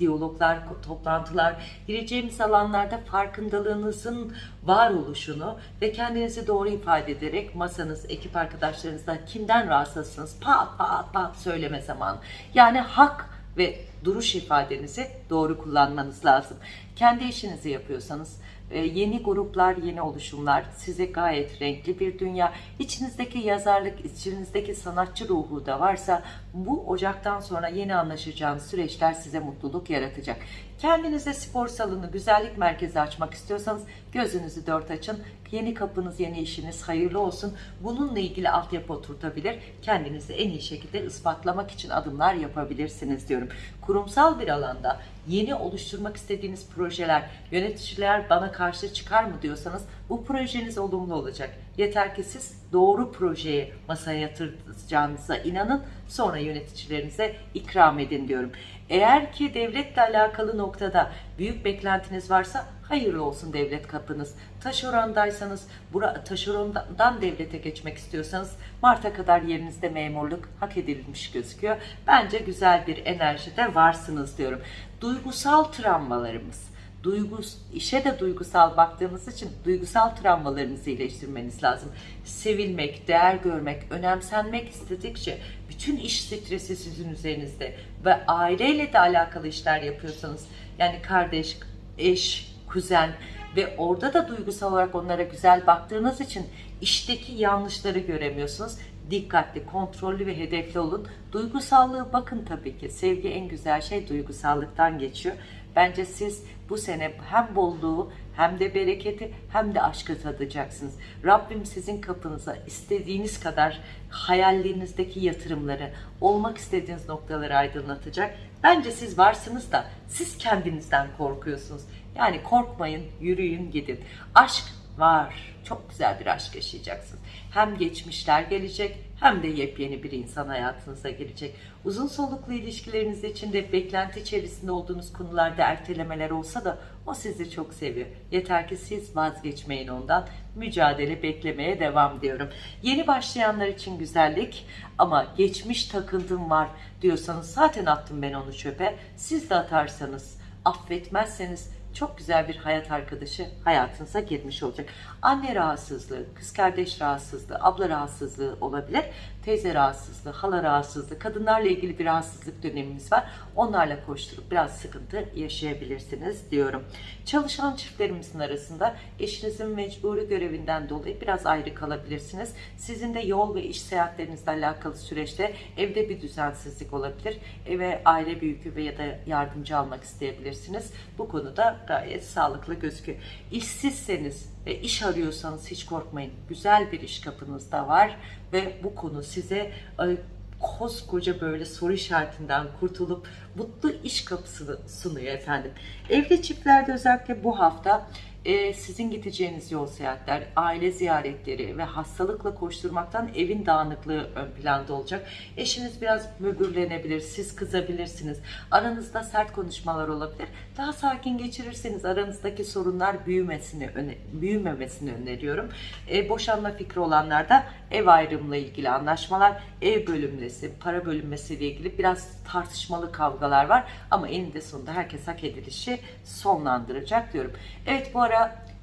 diyaloglar, toplantılar, gireceğimiz alanlarda farkındalığınızın var oluşunu ve kendinizi doğru ifade ederek masanız, ekip arkadaşlarınızla kimden rahatsızsınız pat pat pat söyleme zamanı. Yani hak ve duruş ifadenizi doğru kullanmanız lazım. Kendi işinizi yapıyorsanız yeni gruplar, yeni oluşumlar size gayet renkli bir dünya. İçinizdeki yazarlık, içinizdeki sanatçı ruhu da varsa bu Ocak'tan sonra yeni anlaşacağınız süreçler size mutluluk yaratacak. Kendinize spor salonu, güzellik merkezi açmak istiyorsanız gözünüzü dört açın. Yeni kapınız, yeni işiniz hayırlı olsun. Bununla ilgili altyapı oturtabilir. Kendinizi en iyi şekilde ispatlamak için adımlar yapabilirsiniz diyorum. Kurumsal bir alanda yeni oluşturmak istediğiniz projeler, yöneticiler bana karşı çıkar mı diyorsanız bu projeniz olumlu olacak. Yeter ki siz doğru projeyi masaya yatıracağınıza inanın sonra yöneticilerinize ikram edin diyorum. Eğer ki devletle alakalı noktada büyük beklentiniz varsa hayırlı olsun devlet kapınız. Taşerondaysanız, bura, taşerondan devlete geçmek istiyorsanız Mart'a kadar yerinizde memurluk hak edilmiş gözüküyor. Bence güzel bir enerjide varsınız diyorum. Duygusal travmalarımız, duygus, işe de duygusal baktığımız için duygusal travmalarınızı iyileştirmeniz lazım. Sevilmek, değer görmek, önemsenmek istedikçe bütün iş stresi sizin üzerinizde ve aileyle de alakalı işler yapıyorsanız yani kardeş, eş, kuzen ve orada da duygusal olarak onlara güzel baktığınız için işteki yanlışları göremiyorsunuz. Dikkatli, kontrollü ve hedefli olun. Duygusallığı bakın tabii ki. Sevgi en güzel şey duygusallıktan geçiyor. Bence siz bu sene hem bolluğu hem de bereketi hem de aşkı tadacaksınız. Rabbim sizin kapınıza istediğiniz kadar hayallerinizdeki yatırımları, olmak istediğiniz noktaları aydınlatacak. Bence siz varsınız da siz kendinizden korkuyorsunuz. Yani korkmayın, yürüyün, gidin. Aşk var. Çok güzel bir aşk yaşayacaksınız. Hem geçmişler gelecek hem de yepyeni bir insan hayatınıza girecek. Uzun soluklu ilişkileriniz içinde beklenti içerisinde olduğunuz konularda ertelemeler olsa da o sizi çok seviyor. Yeter ki siz vazgeçmeyin ondan. Mücadele beklemeye devam diyorum. Yeni başlayanlar için güzellik ama geçmiş takıntım var diyorsanız zaten attım ben onu çöpe. Siz de atarsanız, affetmezseniz çok güzel bir hayat arkadaşı hayatınıza girmiş olacak. Anne rahatsızlığı, kız kardeş rahatsızlığı, abla rahatsızlığı olabilir. Teyze rahatsızlığı, hala rahatsızlığı, kadınlarla ilgili bir rahatsızlık dönemimiz var. Onlarla koşturup biraz sıkıntı yaşayabilirsiniz diyorum. Çalışan çiftlerimizin arasında eşinizin mecburi görevinden dolayı biraz ayrı kalabilirsiniz. Sizin de yol ve iş seyahatlerinizle alakalı süreçte evde bir düzensizlik olabilir. Eve aile büyükü ve ya da yardımcı almak isteyebilirsiniz. Bu konuda gayet sağlıklı gözüküyor. İşsizseniz ve iş arıyorsanız hiç korkmayın. Güzel bir iş kapınızda var ve bu konu size e, koskoca böyle soru işaretinden kurtulup mutlu iş kapısını sunuyor efendim. Evli çiftlerde özellikle bu hafta e, sizin gideceğiniz yol seyahatler, aile ziyaretleri ve hastalıkla koşturmaktan evin dağınıklığı ön planda olacak. Eşiniz biraz mübürlenebilir, siz kızabilirsiniz. Aranızda sert konuşmalar olabilir. Daha sakin geçirirseniz aranızdaki sorunlar büyümesini, öne, büyümemesini öneriyorum. E, boşanma fikri olanlar da ev ayrımla ilgili anlaşmalar, ev bölünmesi, para bölünmesiyle ilgili biraz tartışmalı kavgalar var. Ama eninde sonunda herkes hak edilişi sonlandıracak diyorum. Evet bu ara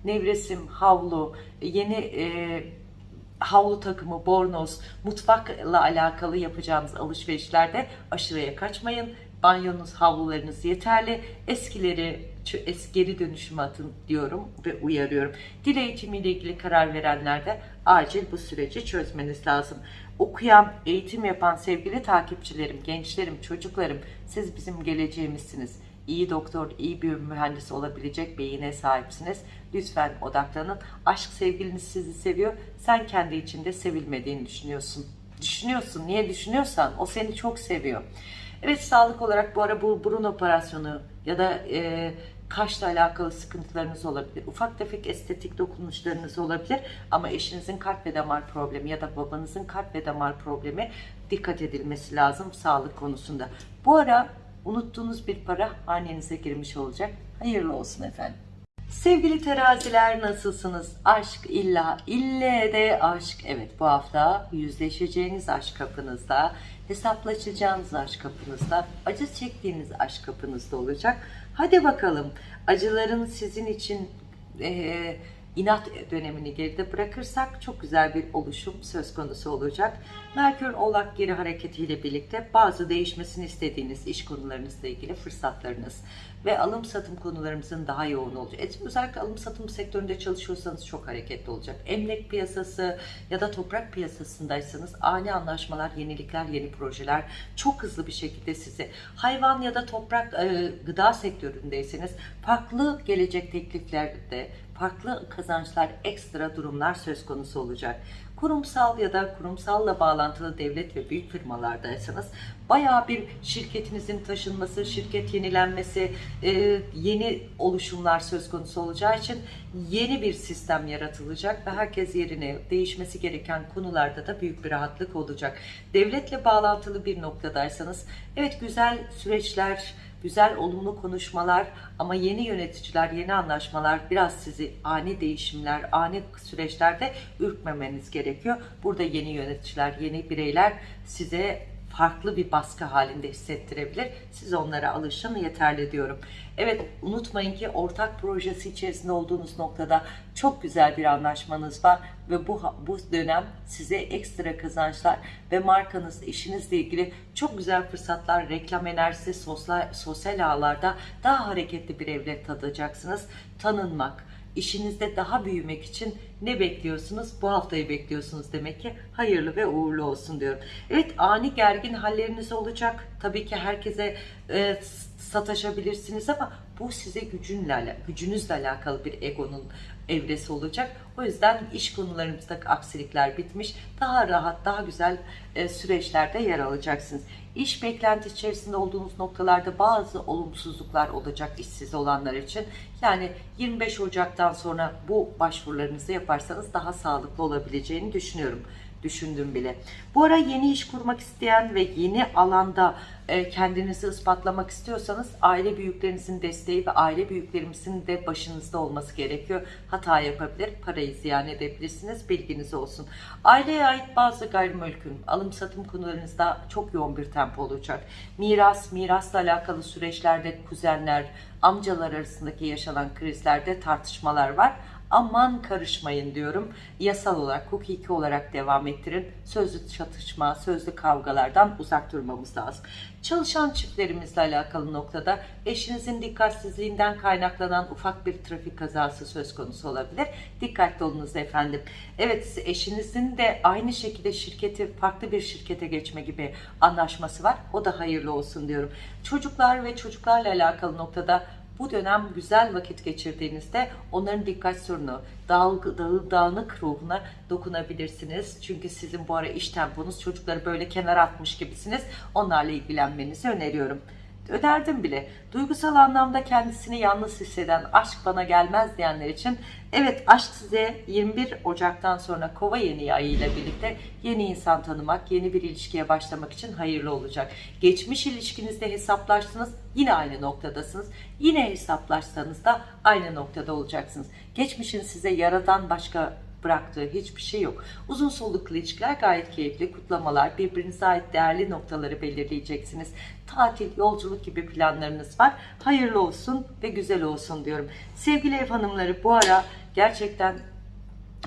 nevresim, havlu, yeni e, havlu takımı, bornoz, mutfakla alakalı yapacağınız alışverişlerde aşırıya kaçmayın. Banyonuz, havlularınız yeterli. Eskileri es geri dönüşüme atın diyorum ve uyarıyorum. Dil eğitimiyle ilgili karar verenler de acil bu süreci çözmeniz lazım. Okuyan, eğitim yapan sevgili takipçilerim, gençlerim, çocuklarım siz bizim geleceğimizsiniz iyi doktor, iyi bir mühendis olabilecek beyine sahipsiniz. Lütfen odaklanın. Aşk sevgiliniz sizi seviyor. Sen kendi içinde sevilmediğini düşünüyorsun. Düşünüyorsun. Niye düşünüyorsan o seni çok seviyor. Evet sağlık olarak bu ara bu burun operasyonu ya da e, kaşla alakalı sıkıntılarınız olabilir. Ufak tefek estetik dokunuşlarınız olabilir. Ama eşinizin kalp ve damar problemi ya da babanızın kalp ve damar problemi dikkat edilmesi lazım sağlık konusunda. Bu ara unuttuğunuz bir para hanenize girmiş olacak. Hayırlı olsun efendim. Sevgili teraziler nasılsınız? Aşk illa, ille de aşk. Evet bu hafta yüzleşeceğiniz aşk kapınızda, hesaplaşacağınız aşk kapınızda, acı çektiğiniz aşk kapınızda olacak. Hadi bakalım acıların sizin için e, inat dönemini geride bırakırsak çok güzel bir oluşum söz konusu olacak. Merkür Oğlak geri hareketiyle birlikte bazı değişmesini istediğiniz iş konularınızla ilgili fırsatlarınız ve alım satım konularımızın daha yoğun olacak. Özellikle alım satım sektöründe çalışıyorsanız çok hareketli olacak. Emlak piyasası ya da toprak piyasasındaysanız ani anlaşmalar, yenilikler, yeni projeler çok hızlı bir şekilde sizi hayvan ya da toprak e, gıda sektöründeyseniz farklı gelecek tekliflerde farklı kazançlar, ekstra durumlar söz konusu olacak. Kurumsal ya da kurumsalla bağlantılı devlet ve büyük firmalardaysanız bayağı bir şirketinizin taşınması, şirket yenilenmesi, e, yeni oluşumlar söz konusu olacağı için yeni bir sistem yaratılacak ve herkes yerine değişmesi gereken konularda da büyük bir rahatlık olacak. Devletle bağlantılı bir noktadaysanız evet güzel süreçler, güzel olumlu konuşmalar ama yeni yöneticiler, yeni anlaşmalar biraz sizi ani değişimler, ani süreçlerde ürkmemeniz gerekiyor. Burada yeni yöneticiler, yeni bireyler size farklı bir baskı halinde hissettirebilir. Siz onlara alışın yeterli diyorum. Evet unutmayın ki ortak projesi içerisinde olduğunuz noktada çok güzel bir anlaşmanız var ve bu bu dönem size ekstra kazançlar ve markanız, işinizle ilgili çok güzel fırsatlar, reklam enerjisi, sosyal, sosyal ağlarda daha hareketli bir evlet tadacaksınız. Tanınmak, işinizde daha büyümek için ne bekliyorsunuz? Bu haftayı bekliyorsunuz demek ki. Hayırlı ve uğurlu olsun diyorum. Evet ani gergin halleriniz olacak. Tabii ki herkese e, sataşabilirsiniz ama bu size gücünle, gücünüzle alakalı bir egonun evresi olacak. O yüzden iş konularımızdaki aksilikler bitmiş. Daha rahat, daha güzel e, süreçlerde yer alacaksınız. İş beklenti içerisinde olduğunuz noktalarda bazı olumsuzluklar olacak işsiz olanlar için. Yani 25 Ocak'tan sonra bu başvurularınızı yaparsanız daha sağlıklı olabileceğini düşünüyorum düşündüm bile. Bu ara yeni iş kurmak isteyen ve yeni alanda kendinizi ispatlamak istiyorsanız aile büyüklerinizin desteği ve aile büyüklerimizin de başınızda olması gerekiyor. Hata yapabilir, parayı ziyan edebilirsiniz. Bilginiz olsun. Aileye ait bazı gayrimülkün, alım satım konularınızda çok yoğun bir tempo olacak. Miras, mirasla alakalı süreçlerde kuzenler, amcalar arasındaki yaşanan krizlerde tartışmalar var aman karışmayın diyorum. Yasal olarak, hukuki olarak devam ettirin. Sözlü çatışma, sözlü kavgalardan uzak durmamız lazım. Çalışan çiftlerimizle alakalı noktada eşinizin dikkatsizliğinden kaynaklanan ufak bir trafik kazası söz konusu olabilir. Dikkatli olunuz efendim. Evet eşinizin de aynı şekilde şirketi farklı bir şirkete geçme gibi anlaşması var. O da hayırlı olsun diyorum. Çocuklar ve çocuklarla alakalı noktada bu dönem güzel vakit geçirdiğinizde onların dikkat sorunu, dağıl, dağıl, dağınık ruhuna dokunabilirsiniz. Çünkü sizin bu ara iş temponuz çocukları böyle kenara atmış gibisiniz. Onlarla ilgilenmenizi öneriyorum. Öderdim bile. Duygusal anlamda kendisini yalnız hisseden, aşk bana gelmez diyenler için evet aşk size 21 Ocak'tan sonra kova yeni ayı ile birlikte yeni insan tanımak, yeni bir ilişkiye başlamak için hayırlı olacak. Geçmiş ilişkinizde hesaplaştınız, yine aynı noktadasınız. Yine hesaplaşsanız da aynı noktada olacaksınız. Geçmişin size yaradan başka bıraktığı hiçbir şey yok. Uzun soluklu ilişkiler gayet keyifli. Kutlamalar, birbirinize ait değerli noktaları belirleyeceksiniz. Tatil, yolculuk gibi planlarınız var. Hayırlı olsun ve güzel olsun diyorum. Sevgili ev hanımları bu ara gerçekten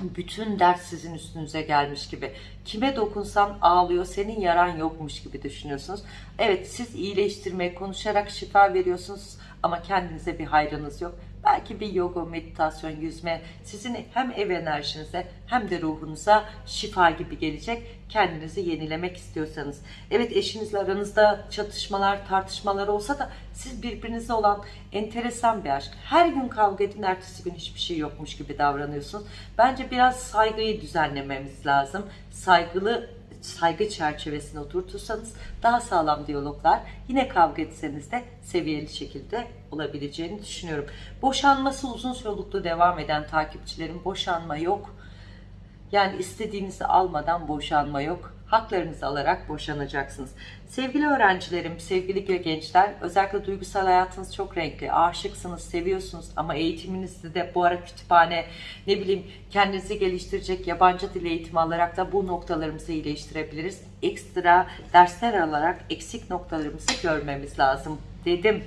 bütün ders sizin üstünüze gelmiş gibi. Kime dokunsan ağlıyor, senin yaran yokmuş gibi düşünüyorsunuz. Evet siz iyileştirmeye, konuşarak şifa veriyorsunuz ama kendinize bir hayrınız yok. Belki bir yoga, meditasyon, yüzme sizin hem ev enerjinize hem de ruhunuza şifa gibi gelecek. Kendinizi yenilemek istiyorsanız. Evet eşinizle aranızda çatışmalar, tartışmalar olsa da siz birbirinize olan enteresan bir aşk. Her gün kavga edin, ertesi gün hiçbir şey yokmuş gibi davranıyorsunuz. Bence biraz saygıyı düzenlememiz lazım. Saygılı saygı çerçevesine oturtursanız daha sağlam diyaloglar yine kavga etseniz de seviyeli şekilde olabileceğini düşünüyorum. Boşanması uzun soluklu devam eden takipçilerin boşanma yok. Yani istediğinizi almadan boşanma yok haklarınızı alarak boşanacaksınız. Sevgili öğrencilerim, sevgili gençler, özellikle duygusal hayatınız çok renkli. Aşıksınız, seviyorsunuz ama eğitiminizde de bu ara kütüphane, ne bileyim kendinizi geliştirecek yabancı dil eğitimi alarak da bu noktalarımızı iyileştirebiliriz. Ekstra dersler alarak eksik noktalarımızı görmemiz lazım dedim.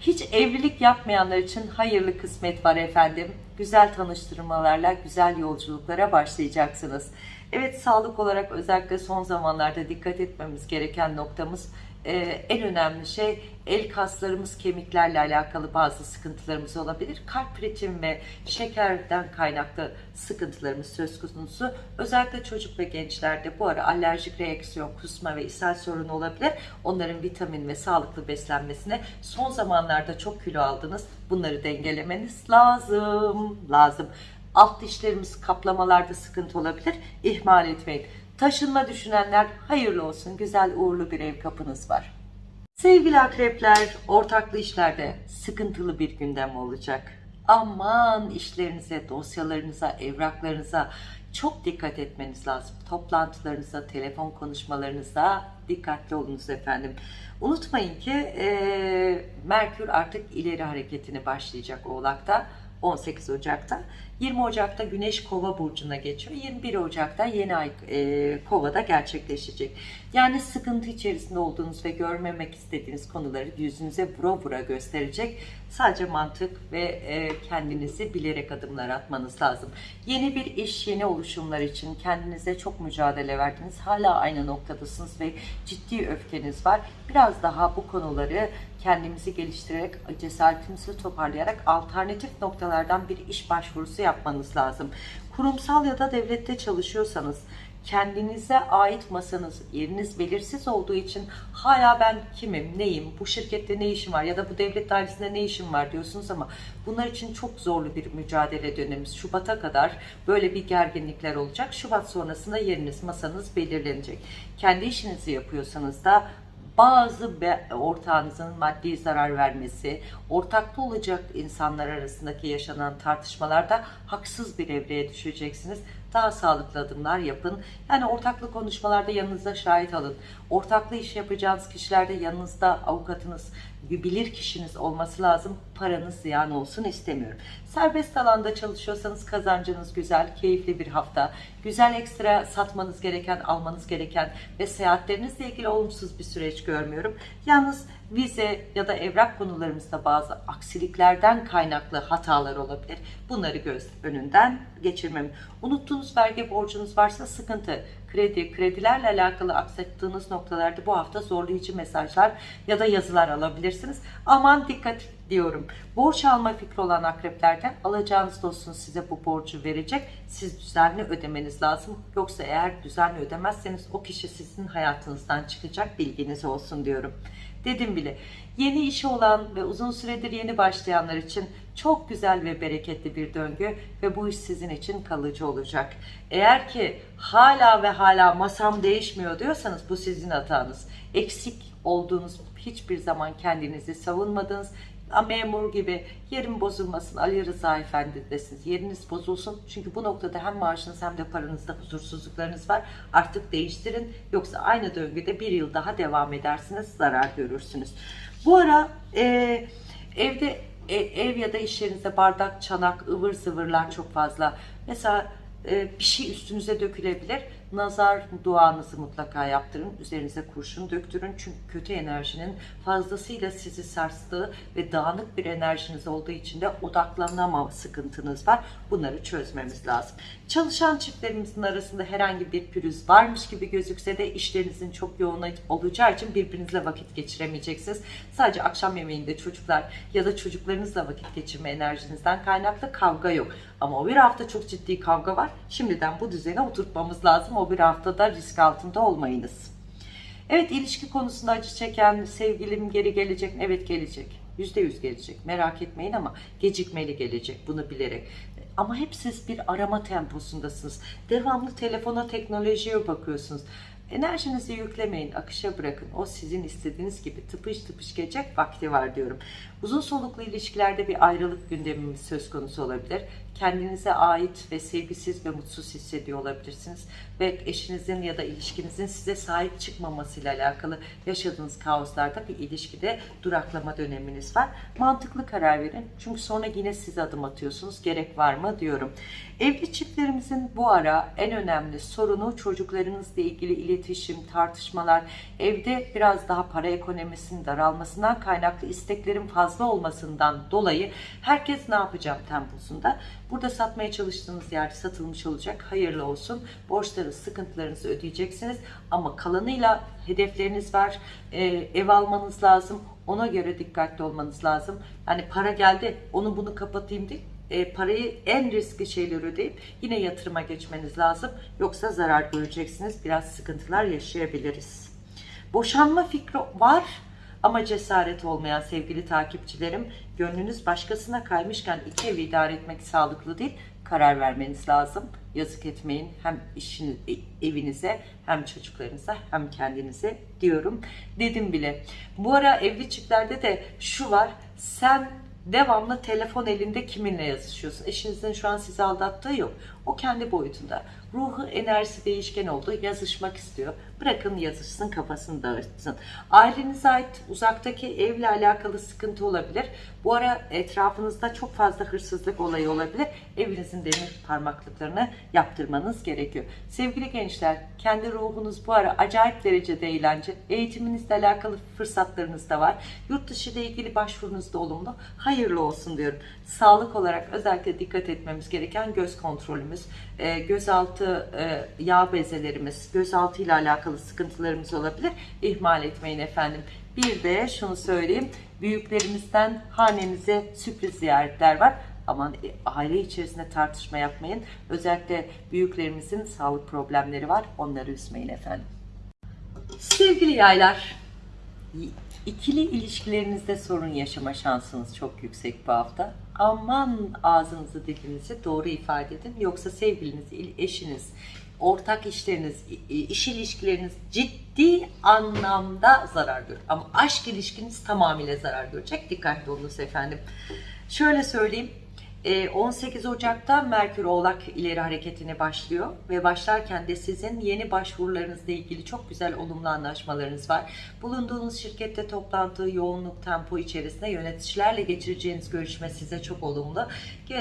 Hiç evlilik yapmayanlar için hayırlı kısmet var efendim. Güzel tanıştırmalarla güzel yolculuklara başlayacaksınız. Evet sağlık olarak özellikle son zamanlarda dikkat etmemiz gereken noktamız e, en önemli şey el kaslarımız kemiklerle alakalı bazı sıkıntılarımız olabilir. Kalp ritmi ve şekerden kaynaklı sıkıntılarımız söz konusu. Özellikle çocuk ve gençlerde bu ara alerjik reaksiyon, kusma ve ishal sorunu olabilir. Onların vitamin ve sağlıklı beslenmesine son zamanlarda çok kilo aldınız. Bunları dengelemeniz lazım. Lazım. Alt dişlerimiz kaplamalarda sıkıntı olabilir. İhmal etmeyin. Taşınma düşünenler hayırlı olsun. Güzel uğurlu bir ev kapınız var. Sevgili akrepler, ortaklı işlerde sıkıntılı bir gündem olacak. Aman işlerinize, dosyalarınıza, evraklarınıza çok dikkat etmeniz lazım. Toplantılarınıza, telefon konuşmalarınıza dikkatli olunuz efendim. Unutmayın ki eee, Merkür artık ileri hareketini başlayacak Oğlak'ta. 18 Ocak'ta. 20 Ocak'ta Güneş Kova burcuna geçiyor. 21 Ocak'ta yeni ay e, Kova'da gerçekleşecek. Yani sıkıntı içerisinde olduğunuz ve görmemek istediğiniz konuları yüzünüze vura vura gösterecek. Sadece mantık ve e, kendinizi bilerek adımlar atmanız lazım. Yeni bir iş, yeni oluşumlar için kendinize çok mücadele verdiniz. Hala aynı noktadasınız ve ciddi öfkeniz var. Biraz daha bu konuları kendimizi geliştirerek, cesaretimizi toparlayarak alternatif noktalardan bir iş başvurusu yapmanız lazım. Kurumsal ya da devlette çalışıyorsanız kendinize ait masanız, yeriniz belirsiz olduğu için hala ben kimim, neyim, bu şirkette ne işim var ya da bu devlet dairesinde ne işim var diyorsunuz ama bunlar için çok zorlu bir mücadele dönemimiz. Şubat'a kadar böyle bir gerginlikler olacak. Şubat sonrasında yeriniz, masanız belirlenecek. Kendi işinizi yapıyorsanız da bazı ortağınızın maddi zarar vermesi, ortakta olacak insanlar arasındaki yaşanan tartışmalarda haksız bir evreye düşeceksiniz. Daha sağlıklı adımlar yapın. Yani ortaklı konuşmalarda yanınızda şahit alın. Ortaklı iş yapacağınız kişilerde yanınızda avukatınız, bilir kişiniz olması lazım. Paranız ziyan olsun istemiyorum. Serbest alanda çalışıyorsanız kazancınız güzel, keyifli bir hafta. Güzel ekstra satmanız gereken, almanız gereken ve seyahatlerinizle ilgili olumsuz bir süreç görmüyorum. Yalnız vize ya da evrak konularımızda bazı aksiliklerden kaynaklı hatalar olabilir. Bunları göz önünden geçirmem. Unuttuğunuz vergi borcunuz varsa sıkıntı. Kredi, kredilerle alakalı aksattığınız noktalarda bu hafta zorlayıcı mesajlar ya da yazılar alabilirsiniz. Aman dikkat diyorum. Borç alma fikri olan akreplerden alacağınız dostunuz size bu borcu verecek. Siz düzenli ödemeniz lazım. Yoksa eğer düzenli ödemezseniz o kişi sizin hayatınızdan çıkacak bilginiz olsun diyorum. Dedim bile yeni işi olan ve uzun süredir yeni başlayanlar için çok güzel ve bereketli bir döngü ve bu iş sizin için kalıcı olacak. Eğer ki hala ve hala masam değişmiyor diyorsanız bu sizin hatanız. Eksik olduğunuz hiçbir zaman kendinizi savunmadınız. Memur gibi yerim bozulmasın Ali Rıza Efendi desiniz. Yeriniz bozulsun. Çünkü bu noktada hem maaşınız hem de paranızda huzursuzluklarınız var. Artık değiştirin. Yoksa aynı döngüde bir yıl daha devam edersiniz. Zarar görürsünüz. Bu ara e, evde e, ev ya da iş yerinizde bardak, çanak, ıvır zıvırlar çok fazla. Mesela e, bir şey üstünüze dökülebilir. Nazar duanızı mutlaka yaptırın. Üzerinize kurşun döktürün. Çünkü kötü enerjinin fazlasıyla sizi sarstığı ve dağınık bir enerjiniz olduğu için de odaklanamama sıkıntınız var. Bunları çözmemiz lazım. Çalışan çiftlerimizin arasında herhangi bir pürüz varmış gibi gözükse de işlerinizin çok yoğun olacağı için birbirinizle vakit geçiremeyeceksiniz. Sadece akşam yemeğinde çocuklar ya da çocuklarınızla vakit geçirme enerjinizden kaynaklı kavga yok. Ama o bir hafta çok ciddi kavga var. Şimdiden bu düzene oturtmamız lazım. O bir haftada risk altında olmayınız. Evet ilişki konusunda acı çeken sevgilim geri gelecek mi? Evet gelecek. Yüzde yüz gelecek. Merak etmeyin ama gecikmeli gelecek bunu bilerek. Ama hep siz bir arama temposundasınız. Devamlı telefona, teknolojiye bakıyorsunuz. Enerjinizi yüklemeyin, akışa bırakın. O sizin istediğiniz gibi tıpış tıpış gelecek vakti var diyorum. Uzun soluklu ilişkilerde bir ayrılık gündemimiz söz konusu olabilir. Kendinize ait ve sevgisiz ve mutsuz hissediyor olabilirsiniz. Ve eşinizin ya da ilişkinizin size sahip çıkmamasıyla alakalı yaşadığınız kaoslarda bir ilişkide duraklama döneminiz var. Mantıklı karar verin. Çünkü sonra yine siz adım atıyorsunuz. Gerek var mı diyorum. Evli çiftlerimizin bu ara en önemli sorunu çocuklarınızla ilgili iletişim, tartışmalar, evde biraz daha para ekonomisinin daralmasından kaynaklı isteklerin fazla olmasından dolayı herkes ne yapacağım temposunda. Burada satmaya çalıştığınız yerde satılmış olacak. Hayırlı olsun. Borçları, sıkıntılarınızı ödeyeceksiniz. Ama kalanıyla hedefleriniz var. Ee, ev almanız lazım. Ona göre dikkatli olmanız lazım. Yani para geldi onu bunu kapatayım değil e, parayı en riskli şeyleri ödeyip yine yatırıma geçmeniz lazım. Yoksa zarar göreceksiniz. Biraz sıkıntılar yaşayabiliriz. Boşanma fikri var ama cesaret olmayan sevgili takipçilerim gönlünüz başkasına kaymışken iki evi idare etmek sağlıklı değil. karar vermeniz lazım. Yazık etmeyin hem işiniz, e- evinize hem çocuklarınıza hem kendinize diyorum. Dedim bile. Bu ara evli çiftlerde de şu var. Sen devamlı telefon elinde kiminle yazışıyorsun? Eşinizin şu an sizi aldattığı yok. O kendi boyutunda. Ruhu, enerjisi değişken oldu. Yazışmak istiyor. Bırakın yazışsın, kafasını dağıtsın. Ailenize ait uzaktaki evle alakalı sıkıntı olabilir. Bu ara etrafınızda çok fazla hırsızlık olayı olabilir. Evinizin demir parmaklıklarını yaptırmanız gerekiyor. Sevgili gençler, kendi ruhunuz bu ara acayip derecede eğlence. Eğitiminizle alakalı fırsatlarınız da var. Yurt dışı ile ilgili başvurunuz da olumlu. Hayırlı olsun diyorum. Sağlık olarak özellikle dikkat etmemiz gereken göz kontrolümüz, e, gözaltı e, yağ bezelerimiz, gözaltı ile alakalı sıkıntılarımız olabilir. İhmal etmeyin efendim. Bir de şunu söyleyeyim. Büyüklerimizden hanenize sürpriz ziyaretler var. Aman e, aile içerisinde tartışma yapmayın. Özellikle büyüklerimizin sağlık problemleri var. Onları üzmeyin efendim. Sevgili yaylar, ikili ilişkilerinizde sorun yaşama şansınız çok yüksek bu hafta. Aman ağzınızı dilinizi doğru ifade edin. Yoksa sevgiliniz, il- eşiniz, ortak işleriniz, iş ilişkileriniz ciddi anlamda zarar görür. Ama aşk ilişkiniz tamamıyla zarar görecek. Dikkatli olunuz efendim. Şöyle söyleyeyim. E, 18 Ocak'ta Merkür Oğlak ileri hareketine başlıyor ve başlarken de sizin yeni başvurularınızla ilgili çok güzel olumlu anlaşmalarınız var. Bulunduğunuz şirkette toplantı, yoğunluk, tempo içerisinde yöneticilerle geçireceğiniz görüşme size çok olumlu.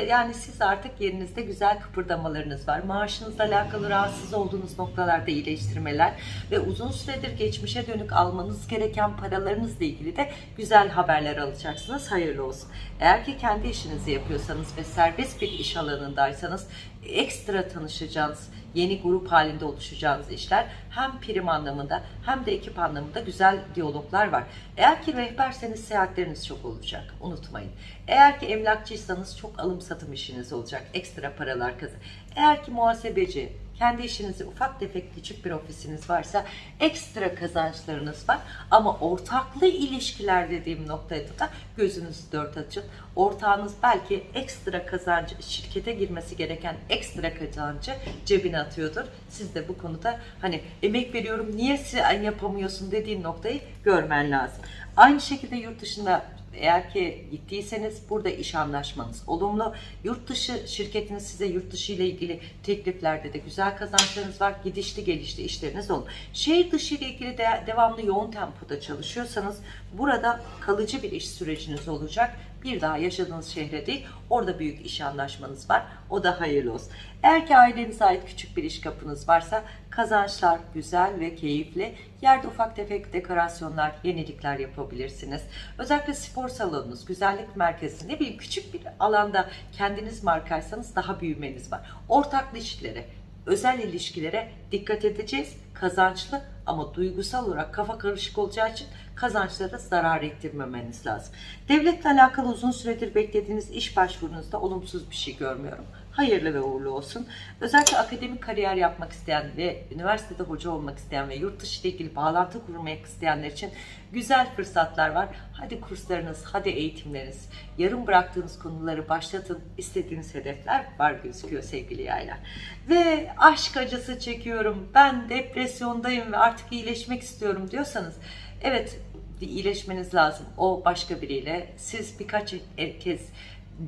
Yani siz artık yerinizde güzel kıpırdamalarınız var. Maaşınızla alakalı rahatsız olduğunuz noktalarda iyileştirmeler ve uzun süredir geçmişe dönük almanız gereken paralarınızla ilgili de güzel haberler alacaksınız. Hayırlı olsun. Eğer ki kendi işinizi yapıyorsanız ve serbest bir iş alanındaysanız ekstra tanışacağınız, yeni grup halinde oluşacağınız işler hem prim anlamında hem de ekip anlamında güzel diyaloglar var. Eğer ki rehberseniz seyahatleriniz çok olacak. Unutmayın. Eğer ki emlakçıysanız çok alım satım işiniz olacak. Ekstra paralar kazan. Eğer ki muhasebeci, kendi işinizi ufak tefek küçük bir ofisiniz varsa ekstra kazançlarınız var. Ama ortaklı ilişkiler dediğim noktada da gözünüzü dört açın. Ortağınız belki ekstra kazancı, şirkete girmesi gereken ekstra kazancı cebine atıyordur. Siz de bu konuda hani emek veriyorum niye yapamıyorsun dediğin noktayı görmen lazım. Aynı şekilde yurt dışında eğer ki gittiyseniz burada iş anlaşmanız olumlu. Yurt dışı şirketiniz size yurt dışı ile ilgili tekliflerde de güzel kazançlarınız var. Gidişli gelişli işleriniz olun. Şehir dışı ile ilgili de devamlı yoğun tempoda çalışıyorsanız burada kalıcı bir iş süreciniz olacak. Bir daha yaşadığınız şehre değil, orada büyük iş anlaşmanız var. O da hayırlı olsun. Eğer ki ailenize ait küçük bir iş kapınız varsa kazançlar güzel ve keyifli. Yerde ufak tefek dekorasyonlar, yenilikler yapabilirsiniz. Özellikle spor salonunuz, güzellik merkezi, ne bileyim küçük bir alanda kendiniz markaysanız daha büyümeniz var. Ortaklı ilişkilere, özel ilişkilere dikkat edeceğiz. Kazançlı ama duygusal olarak kafa karışık olacağı için kazançlara zarar ettirmemeniz lazım. Devletle alakalı uzun süredir beklediğiniz iş başvurunuzda olumsuz bir şey görmüyorum. Hayırlı ve uğurlu olsun. Özellikle akademik kariyer yapmak isteyen ve üniversitede hoca olmak isteyen ve yurt dışı ile ilgili bağlantı kurmak isteyenler için güzel fırsatlar var. Hadi kurslarınız, hadi eğitimleriniz, yarım bıraktığınız konuları başlatın. İstediğiniz hedefler var gözüküyor sevgili yaylar. Ve aşk acısı çekiyorum, ben depresyondayım ve artık iyileşmek istiyorum diyorsanız evet iyileşmeniz lazım. O başka biriyle. Siz birkaç kez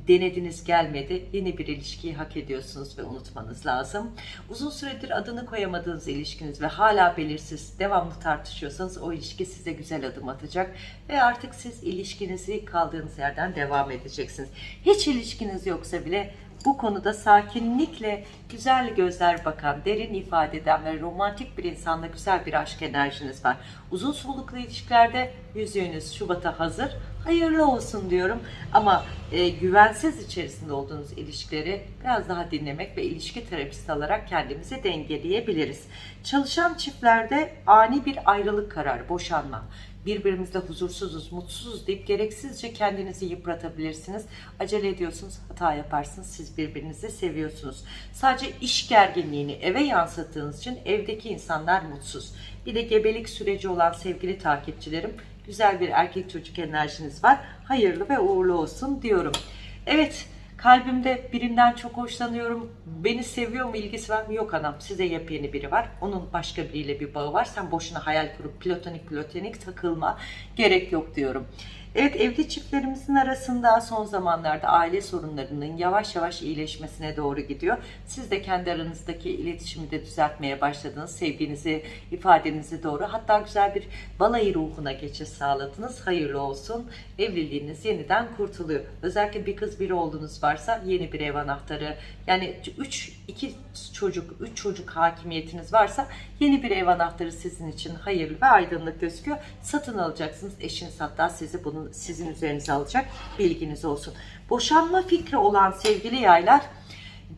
denediniz gelmedi. Yeni bir ilişkiyi hak ediyorsunuz ve unutmanız lazım. Uzun süredir adını koyamadığınız ilişkiniz ve hala belirsiz, devamlı tartışıyorsanız o ilişki size güzel adım atacak ve artık siz ilişkinizi kaldığınız yerden devam edeceksiniz. Hiç ilişkiniz yoksa bile bu konuda sakinlikle güzel gözler bakan, derin ifade eden ve romantik bir insanla güzel bir aşk enerjiniz var. Uzun soluklu ilişkilerde yüzüğünüz Şubat'a hazır. Hayırlı olsun diyorum. Ama e, güvensiz içerisinde olduğunuz ilişkileri biraz daha dinlemek ve ilişki terapisti alarak kendimizi dengeleyebiliriz. Çalışan çiftlerde ani bir ayrılık kararı, boşanma birbirimizle huzursuzuz, mutsuzuz deyip gereksizce kendinizi yıpratabilirsiniz. Acele ediyorsunuz, hata yaparsınız. Siz birbirinizi seviyorsunuz. Sadece iş gerginliğini eve yansıttığınız için evdeki insanlar mutsuz. Bir de gebelik süreci olan sevgili takipçilerim, güzel bir erkek çocuk enerjiniz var. Hayırlı ve uğurlu olsun diyorum. Evet, Kalbimde birinden çok hoşlanıyorum. Beni seviyor mu, ilgisi var mı? Yok anam. Size yepyeni biri var. Onun başka biriyle bir bağı var. Sen boşuna hayal kurup platonik platonik takılma. Gerek yok diyorum. Evet evli çiftlerimizin arasında son zamanlarda aile sorunlarının yavaş yavaş iyileşmesine doğru gidiyor. Siz de kendi aranızdaki iletişimi de düzeltmeye başladınız. Sevginizi, ifadenizi doğru. Hatta güzel bir balayı ruhuna geçiş sağladınız. Hayırlı olsun. Evliliğiniz yeniden kurtuluyor. Özellikle bir kız bir oğlunuz varsa yeni bir ev anahtarı. Yani 3 2 çocuk, 3 çocuk hakimiyetiniz varsa yeni bir ev anahtarı sizin için hayırlı ve aydınlık gözüküyor. Satın alacaksınız. Eşiniz hatta sizi bunun sizin üzerinize alacak. Bilginiz olsun. Boşanma fikri olan sevgili yaylar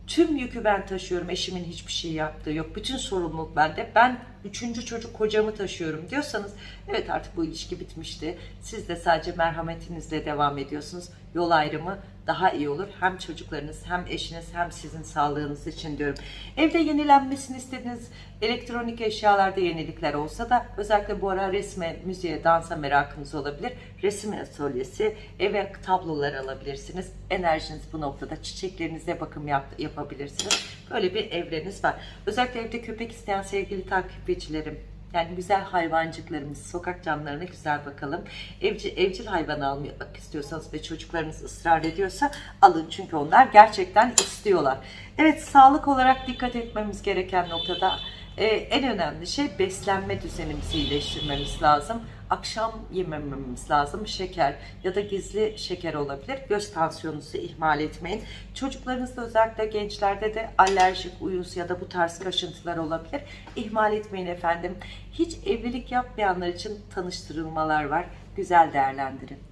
tüm yükü ben taşıyorum. Eşimin hiçbir şey yaptığı yok. Bütün sorumluluk bende. Ben üçüncü çocuk kocamı taşıyorum diyorsanız evet artık bu ilişki bitmişti. Siz de sadece merhametinizle devam ediyorsunuz. Yol ayrımı daha iyi olur. Hem çocuklarınız hem eşiniz hem sizin sağlığınız için diyorum. Evde yenilenmesini istediğiniz elektronik eşyalarda yenilikler olsa da özellikle bu ara resme, müziğe, dansa merakınız olabilir. Resim atölyesi, eve tablolar alabilirsiniz. Enerjiniz bu noktada çiçeklerinize bakım yap, yapabilirsiniz. Böyle bir evreniz var. Özellikle evde köpek isteyen sevgili takipçilerim, yani güzel hayvancıklarımız, sokak canlarına güzel bakalım. Evcil, evcil hayvan almak istiyorsanız ve çocuklarınız ısrar ediyorsa alın. Çünkü onlar gerçekten istiyorlar. Evet sağlık olarak dikkat etmemiz gereken noktada e, en önemli şey beslenme düzenimizi iyileştirmemiz lazım. Akşam yemememiz lazım. Şeker ya da gizli şeker olabilir. Göz tansiyonunuzu ihmal etmeyin. Çocuklarınızda özellikle gençlerde de alerjik, uyuz ya da bu tarz kaşıntılar olabilir. İhmal etmeyin efendim. Hiç evlilik yapmayanlar için tanıştırılmalar var. Güzel değerlendirin.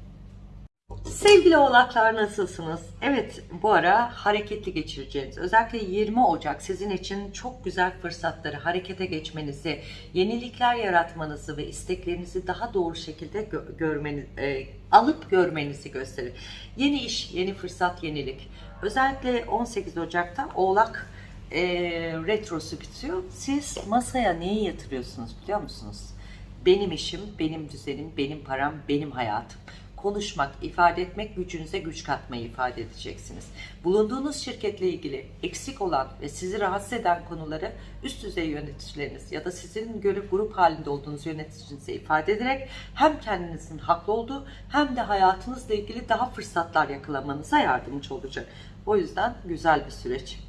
Sevgili oğlaklar nasılsınız? Evet bu ara hareketli geçireceğiniz özellikle 20 Ocak sizin için çok güzel fırsatları harekete geçmenizi, yenilikler yaratmanızı ve isteklerinizi daha doğru şekilde gö- görmeniz, e, alıp görmenizi gösterir. Yeni iş, yeni fırsat, yenilik. Özellikle 18 Ocak'ta Oğlak e, retrosu bitiyor. Siz masaya neyi yatırıyorsunuz biliyor musunuz? Benim işim, benim düzenim, benim param, benim hayatım konuşmak, ifade etmek gücünüze güç katmayı ifade edeceksiniz. Bulunduğunuz şirketle ilgili eksik olan ve sizi rahatsız eden konuları üst düzey yöneticileriniz ya da sizin göre grup halinde olduğunuz yöneticinize ifade ederek hem kendinizin haklı olduğu hem de hayatınızla ilgili daha fırsatlar yakalamanıza yardımcı olacak. O yüzden güzel bir süreç.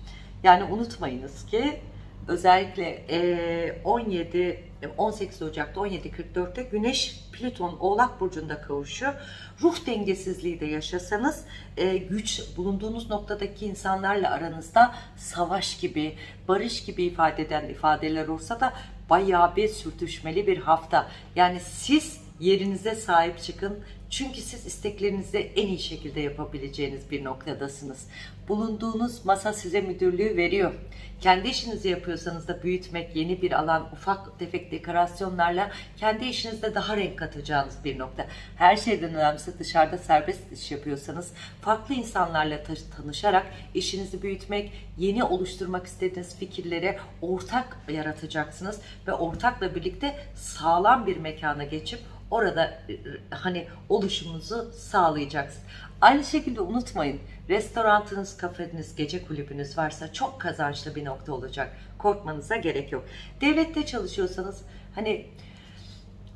Yani unutmayınız ki özellikle eee, 17 18 Ocak'ta 17.44'te Güneş Plüton Oğlak Burcu'nda kavuşuyor. Ruh dengesizliği de yaşasanız e, güç bulunduğunuz noktadaki insanlarla aranızda savaş gibi, barış gibi ifade eden ifadeler olsa da bayağı bir sürtüşmeli bir hafta. Yani siz yerinize sahip çıkın. Çünkü siz isteklerinizi en iyi şekilde yapabileceğiniz bir noktadasınız. Bulunduğunuz masa size müdürlüğü veriyor. Kendi işinizi yapıyorsanız da büyütmek, yeni bir alan, ufak tefek dekorasyonlarla kendi işinizde daha renk katacağınız bir nokta. Her şeyden önemlisi dışarıda serbest iş yapıyorsanız farklı insanlarla ta- tanışarak işinizi büyütmek, yeni oluşturmak istediğiniz fikirlere ortak yaratacaksınız ve ortakla birlikte sağlam bir mekana geçip orada e, hani oluşumunuzu sağlayacaksınız. Aynı şekilde unutmayın restoranınız, kafeniz, gece kulübünüz varsa çok kazançlı bir nokta olacak. Korkmanıza gerek yok. Devlette çalışıyorsanız hani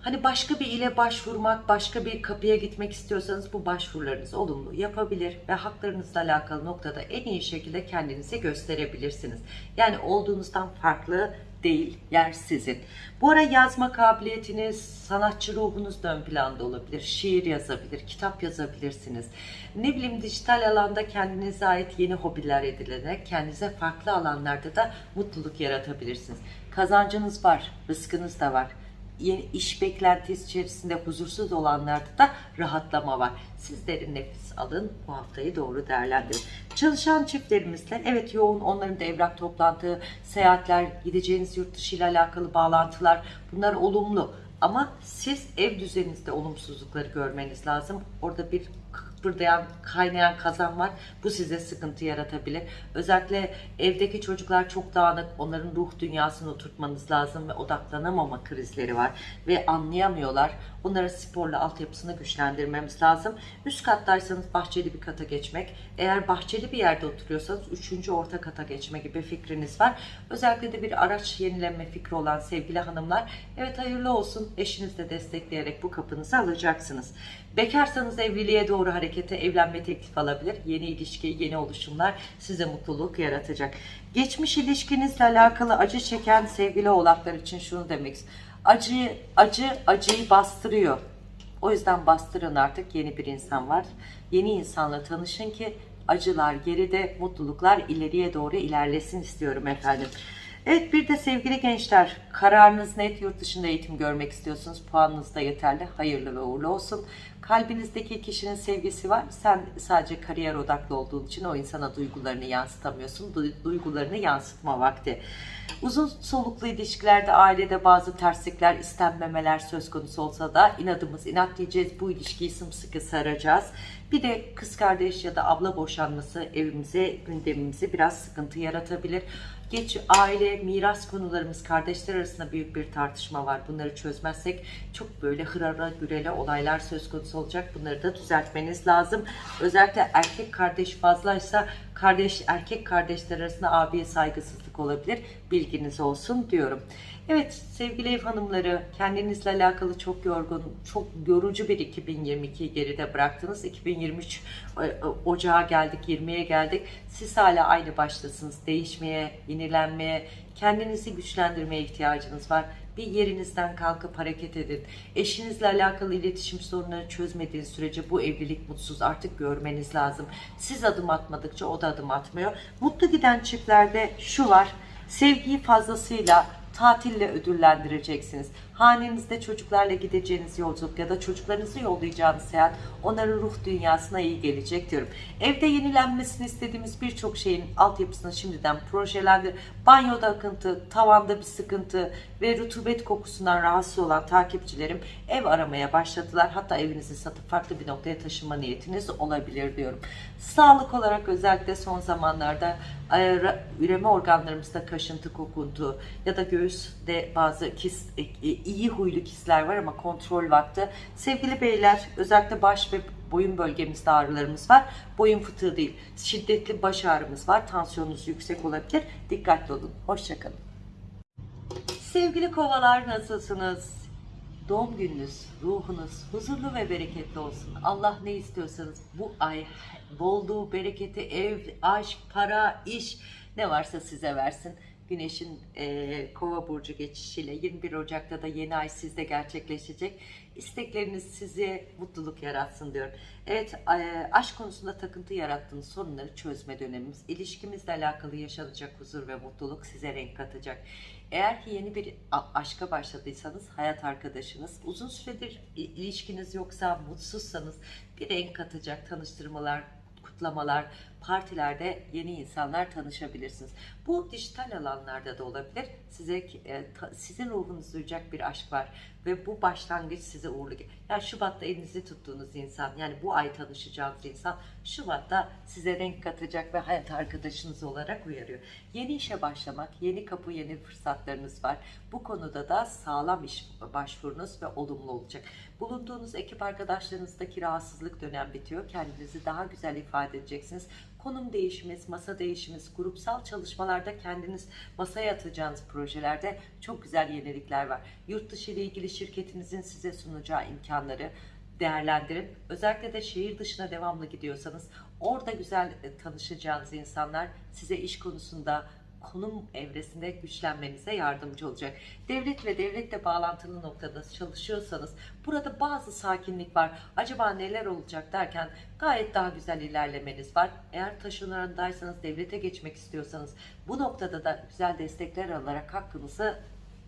Hani başka bir ile başvurmak, başka bir kapıya gitmek istiyorsanız bu başvurularınızı olumlu yapabilir ve haklarınızla alakalı noktada en iyi şekilde kendinizi gösterebilirsiniz. Yani olduğunuzdan farklı değil, yer sizin. Bu ara yazma kabiliyetiniz, sanatçı ruhunuz da ön planda olabilir. Şiir yazabilir, kitap yazabilirsiniz. Ne bileyim dijital alanda kendinize ait yeni hobiler edinerek kendinize farklı alanlarda da mutluluk yaratabilirsiniz. Kazancınız var, rızkınız da var yeni iş beklentisi içerisinde huzursuz olanlarda da rahatlama var. Siz derin nefes alın, bu haftayı doğru değerlendirin. Çalışan çiftlerimizle evet yoğun onların da evrak toplantı, seyahatler, gideceğiniz yurt dışı ile alakalı bağlantılar bunlar olumlu. Ama siz ev düzeninizde olumsuzlukları görmeniz lazım. Orada bir kıpırdayan, kaynayan kazan var. Bu size sıkıntı yaratabilir. Özellikle evdeki çocuklar çok dağınık. Onların ruh dünyasını oturtmanız lazım ve odaklanamama krizleri var. Ve anlayamıyorlar. Onların sporla altyapısını güçlendirmemiz lazım. Üst kattaysanız bahçeli bir kata geçmek. Eğer bahçeli bir yerde oturuyorsanız üçüncü orta kata geçme gibi fikriniz var. Özellikle de bir araç yenilenme fikri olan sevgili hanımlar. Evet hayırlı olsun. Eşiniz de destekleyerek bu kapınızı alacaksınız. Bekarsanız evliliğe doğru harekete evlenme teklif alabilir. Yeni ilişki, yeni oluşumlar size mutluluk yaratacak. Geçmiş ilişkinizle alakalı acı çeken sevgili oğlaklar için şunu demek istiyorum. Acı, acı, acıyı bastırıyor. O yüzden bastırın artık yeni bir insan var. Yeni insanla tanışın ki acılar geride, mutluluklar ileriye doğru ilerlesin istiyorum efendim. Evet bir de sevgili gençler kararınız net yurt dışında eğitim görmek istiyorsunuz. Puanınız da yeterli. Hayırlı ve uğurlu olsun. Kalbinizdeki kişinin sevgisi var. Sen sadece kariyer odaklı olduğun için o insana duygularını yansıtamıyorsun. Du- Duygularını yansıtma vakti. Uzun soluklu ilişkilerde ailede bazı terslikler, istenmemeler söz konusu olsa da inadımız inat diyeceğiz. Bu ilişkiyi sımsıkı saracağız. Bir de kız kardeş ya da abla boşanması evimize, gündemimize biraz sıkıntı yaratabilir. Geç aile, miras konularımız, kardeşler arasında büyük bir tartışma var. Bunları çözmezsek çok böyle hırara gürele olaylar söz konusu olacak. Bunları da düzeltmeniz lazım. Özellikle erkek kardeş fazlaysa kardeş erkek kardeşler arasında abiye saygısızlık olabilir. Bilginiz olsun diyorum. Evet sevgili ev hanımları kendinizle alakalı çok yorgun, çok yorucu bir 2022'yi geride bıraktınız. 2023 e, e, ocağa geldik, 20'ye geldik. Siz hala aynı baştasınız. Değişmeye, yenilenmeye, kendinizi güçlendirmeye ihtiyacınız var. Bir yerinizden kalkıp hareket edin. Eşinizle alakalı iletişim sorunları çözmediğiniz sürece bu evlilik mutsuz artık görmeniz lazım. Siz adım atmadıkça o da adım atmıyor. Mutlu giden çiftlerde şu var. Sevgiyi fazlasıyla tatille ödüllendireceksiniz. Hanenizde çocuklarla gideceğiniz yolculuk ya da çocuklarınızı yollayacağınız seyahat onların ruh dünyasına iyi gelecek diyorum. Evde yenilenmesini istediğimiz birçok şeyin altyapısını şimdiden projelendir. Banyoda akıntı, tavanda bir sıkıntı ve rutubet kokusundan rahatsız olan takipçilerim ev aramaya başladılar. Hatta evinizi satıp farklı bir noktaya taşınma niyetiniz olabilir diyorum. Sağlık olarak özellikle son zamanlarda e, üreme organlarımızda kaşıntı, kokuntu ya da göğüste bazı kis, e, e, iyi huylu kisler var ama kontrol vakti. Sevgili beyler özellikle baş ve boyun bölgemizde ağrılarımız var. Boyun fıtığı değil. Şiddetli baş ağrımız var. Tansiyonunuz yüksek olabilir. Dikkatli olun. Hoşçakalın. Sevgili kovalar nasılsınız? Doğum gününüz, ruhunuz huzurlu ve bereketli olsun. Allah ne istiyorsanız bu ay bolluğu, bereketi, ev, aşk, para, iş ne varsa size versin. Güneşin eee, kova burcu geçişiyle 21 Ocak'ta da yeni ay sizde gerçekleşecek. İstekleriniz size mutluluk yaratsın diyorum. Evet eee, aşk konusunda takıntı yarattığınız sorunları çözme dönemimiz. İlişkimizle alakalı yaşanacak huzur ve mutluluk size renk katacak. Eğer ki yeni bir aşka başladıysanız hayat arkadaşınız, uzun süredir ilişkiniz yoksa, mutsuzsanız bir renk katacak tanıştırmalar, kutlamalar, partilerde yeni insanlar tanışabilirsiniz. Bu dijital alanlarda da olabilir. Size e, ta- sizin ruhunuzu duyacak bir aşk var ve bu başlangıç size uğurlu. Yani Şubat'ta elinizi tuttuğunuz insan, yani bu ay tanışacağınız insan Şubat'ta size renk katacak ve hayat arkadaşınız olarak uyarıyor. Yeni işe başlamak, yeni kapı, yeni fırsatlarınız var. Bu konuda da sağlam iş başvurunuz ve olumlu olacak. Bulunduğunuz ekip arkadaşlarınızdaki rahatsızlık dönem bitiyor. Kendinizi daha güzel ifade edeceksiniz. Konum değişimiz, masa değişimiz, grupsal çalışmalarda kendiniz masaya atacağınız projelerde çok güzel yenilikler var. Yurt dışı ile ilgili şirketinizin size sunacağı imkanları değerlendirin. Özellikle de şehir dışına devamlı gidiyorsanız orada güzel e, tanışacağınız insanlar size iş konusunda konum evresinde güçlenmenize yardımcı olacak. Devlet ve devletle bağlantılı noktada çalışıyorsanız burada bazı sakinlik var. Acaba neler olacak derken gayet daha güzel ilerlemeniz var. Eğer taşınandaysanız devlete geçmek istiyorsanız bu noktada da güzel destekler alarak hakkınızı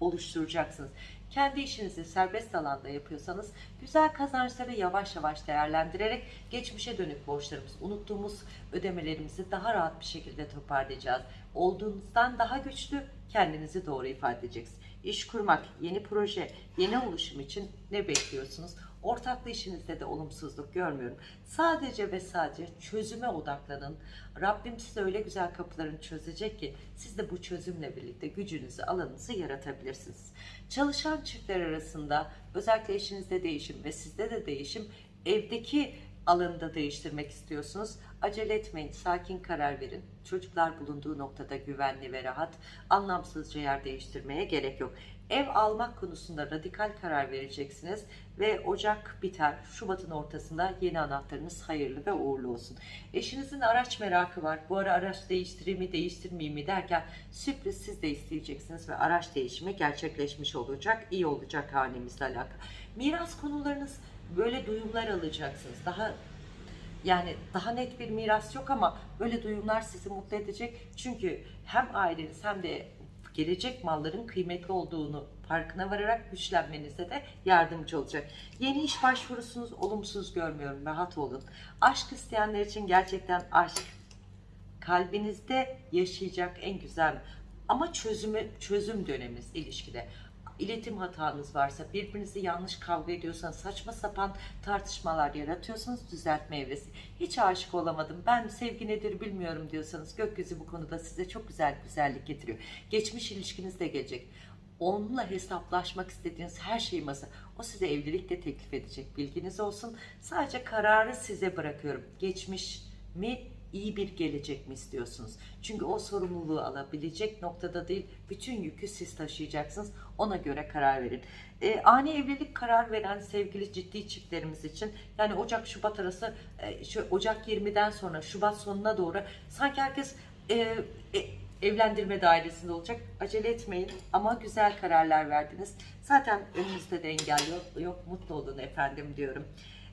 oluşturacaksınız. Kendi işinizi serbest alanda yapıyorsanız güzel kazançları yavaş yavaş değerlendirerek geçmişe dönük borçlarımız, unuttuğumuz ödemelerimizi daha rahat bir şekilde toparlayacağız. Olduğunuzdan daha güçlü kendinizi doğru ifade edeceksiniz. İş kurmak, yeni proje, yeni oluşum için ne bekliyorsunuz? Ortaklı işinizde de olumsuzluk görmüyorum. Sadece ve sadece çözüme odaklanın. Rabbim size öyle güzel kapılarını çözecek ki siz de bu çözümle birlikte gücünüzü, alanınızı yaratabilirsiniz. Çalışan çiftler arasında özellikle eşinizde değişim ve sizde de değişim evdeki alanında değiştirmek istiyorsunuz. Acele etmeyin, sakin karar verin. Çocuklar bulunduğu noktada güvenli ve rahat, anlamsızca yer değiştirmeye gerek yok. Ev almak konusunda radikal karar vereceksiniz ve Ocak biter. Şubat'ın ortasında yeni anahtarınız hayırlı ve uğurlu olsun. Eşinizin araç merakı var. Bu ara araç değiştireyim mi, değiştirmeyeyim mi derken sürpriz siz de isteyeceksiniz ve araç değişimi gerçekleşmiş olacak. iyi olacak hanemizle alakalı. Miras konularınız böyle duyumlar alacaksınız. Daha yani daha net bir miras yok ama böyle duyumlar sizi mutlu edecek. Çünkü hem aileniz hem de gelecek malların kıymetli olduğunu farkına vararak güçlenmenize de yardımcı olacak. Yeni iş başvurusunuz olumsuz görmüyorum. Rahat olun. Aşk isteyenler için gerçekten aşk kalbinizde yaşayacak en güzel ama çözümü çözüm döneminiz ilişkide. İletim hatanız varsa, birbirinizi yanlış kavga ediyorsanız, saçma sapan tartışmalar yaratıyorsanız düzeltme evresi. Hiç aşık olamadım, ben sevgi nedir bilmiyorum diyorsanız gökyüzü bu konuda size çok güzel güzellik getiriyor. Geçmiş ilişkiniz de gelecek. Onunla hesaplaşmak istediğiniz her şeyi masa. O size evlilik de teklif edecek. Bilginiz olsun. Sadece kararı size bırakıyorum. Geçmiş mi iyi bir gelecek mi istiyorsunuz? Çünkü o sorumluluğu alabilecek noktada değil, bütün yükü siz taşıyacaksınız. Ona göre karar verin. E, ani evlilik karar veren sevgili ciddi çiftlerimiz için yani Ocak-Şubat arası e, şu Ocak 20'den sonra Şubat sonuna doğru sanki herkes e, e, evlendirme dairesinde olacak. Acele etmeyin ama güzel kararlar verdiniz. Zaten önünüzde de engel yok, yok mutlu olun efendim diyorum.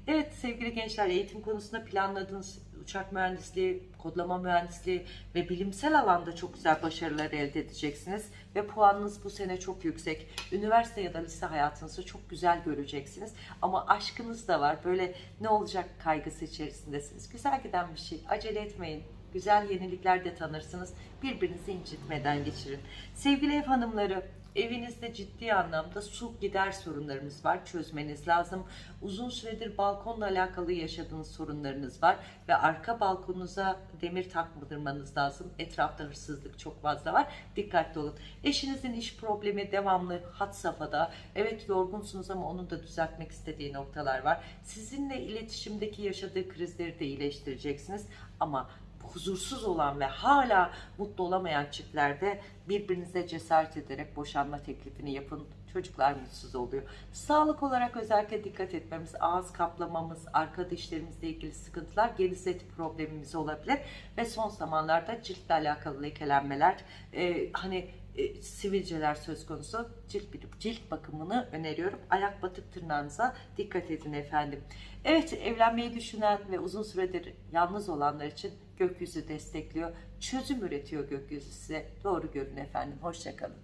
Evet sevgili gençler eğitim konusunda planladığınız uçak mühendisliği, kodlama mühendisliği ve bilimsel alanda çok güzel başarılar elde edeceksiniz. Ve puanınız bu sene çok yüksek. Üniversite ya da lise hayatınızı çok güzel göreceksiniz. Ama aşkınız da var. Böyle ne olacak kaygısı içerisindesiniz. Güzel giden bir şey. Acele etmeyin. Güzel yenilikler de tanırsınız. Birbirinizi incitmeden geçirin. Sevgili ev hanımları, Evinizde ciddi anlamda su gider sorunlarınız var. Çözmeniz lazım. Uzun süredir balkonla alakalı yaşadığınız sorunlarınız var. Ve arka balkonunuza demir takmadırmanız lazım. Etrafta hırsızlık çok fazla var. Dikkatli olun. Eşinizin iş problemi devamlı hat safhada. Evet yorgunsunuz ama onun da düzeltmek istediği noktalar var. Sizinle iletişimdeki yaşadığı krizleri de iyileştireceksiniz. Ama huzursuz olan ve hala mutlu olamayan çiftlerde birbirinize cesaret ederek boşanma teklifini yapın. Çocuklar mutsuz oluyor. Sağlık olarak özellikle dikkat etmemiz, ağız kaplamamız, arka dişlerimizle ilgili sıkıntılar, geniz eti problemimiz olabilir. Ve son zamanlarda ciltle alakalı lekelenmeler, e, hani e, sivilceler söz konusu cilt, cilt bakımını öneriyorum. Ayak batık tırnağınıza dikkat edin efendim. Evet evlenmeyi düşünen ve uzun süredir yalnız olanlar için gökyüzü destekliyor. Çözüm üretiyor gökyüzü size. Doğru görün efendim. Hoşçakalın.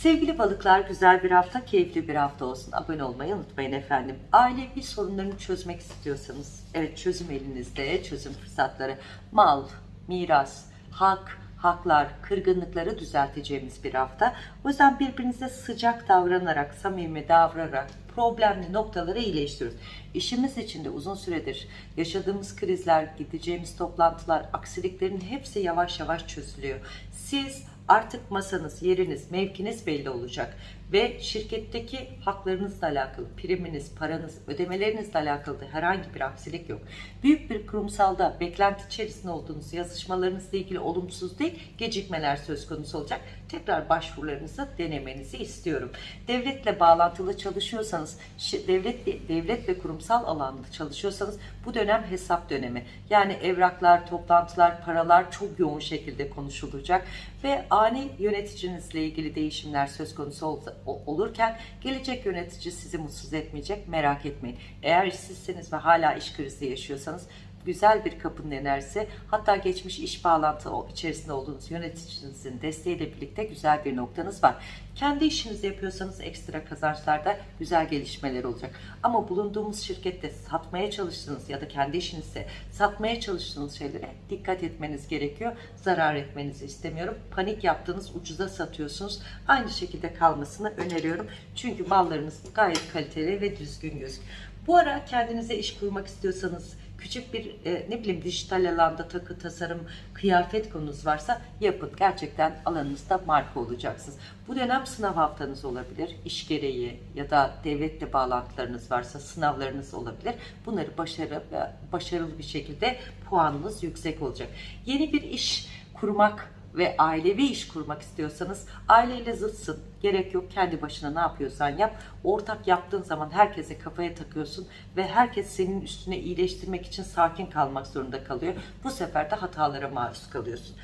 Sevgili balıklar güzel bir hafta, keyifli bir hafta olsun. Abone olmayı unutmayın efendim. Ailevi sorunlarını çözmek istiyorsanız, evet çözüm elinizde, çözüm fırsatları, mal, miras, hak, haklar, kırgınlıkları düzelteceğimiz bir hafta. O yüzden birbirinize sıcak davranarak, samimi davranarak problemli noktaları iyileştiriyoruz. İşimiz içinde uzun süredir yaşadığımız krizler, gideceğimiz toplantılar, aksiliklerin hepsi yavaş yavaş çözülüyor. Siz artık masanız, yeriniz, mevkiniz belli olacak ve şirketteki haklarınızla alakalı, priminiz, paranız, ödemelerinizle alakalı da herhangi bir aksilik yok. Büyük bir kurumsalda beklenti içerisinde olduğunuz yazışmalarınızla ilgili olumsuz değil, gecikmeler söz konusu olacak. Tekrar başvurularınızı denemenizi istiyorum. Devletle bağlantılı çalışıyorsanız, devlet devlet ve kurumsal alanda çalışıyorsanız bu dönem hesap dönemi. Yani evraklar, toplantılar, paralar çok yoğun şekilde konuşulacak ve ani yöneticinizle ilgili değişimler söz konusu olsa olurken gelecek yönetici sizi mutsuz etmeyecek merak etmeyin. Eğer işsizseniz ve hala iş krizi yaşıyorsanız güzel bir kapının enerjisi hatta geçmiş iş bağlantı içerisinde olduğunuz yöneticinizin desteğiyle birlikte güzel bir noktanız var. Kendi işinizi yapıyorsanız ekstra kazançlarda güzel gelişmeler olacak. Ama bulunduğumuz şirkette satmaya çalıştığınız ya da kendi işinizde satmaya çalıştığınız şeylere dikkat etmeniz gerekiyor. Zarar etmenizi istemiyorum. Panik yaptığınız ucuza satıyorsunuz. Aynı şekilde kalmasını öneriyorum. Çünkü mallarınız gayet kaliteli ve düzgün gözüküyor. Bu ara kendinize iş kurmak istiyorsanız küçük bir e, ne bileyim dijital alanda takı tasarım kıyafet konunuz varsa yapın. Gerçekten alanınızda marka olacaksınız. Bu dönem sınav haftanız olabilir. iş gereği ya da devletle bağlantılarınız varsa sınavlarınız olabilir. Bunları başarı, başarılı bir şekilde puanınız yüksek olacak. Yeni bir iş kurmak ve ailevi iş kurmak istiyorsanız aileyle zıtsın. Gerek yok kendi başına ne yapıyorsan yap. Ortak yaptığın zaman herkese kafaya takıyorsun ve herkes senin üstüne iyileştirmek için sakin kalmak zorunda kalıyor. Bu sefer de hatalara maruz kalıyorsun.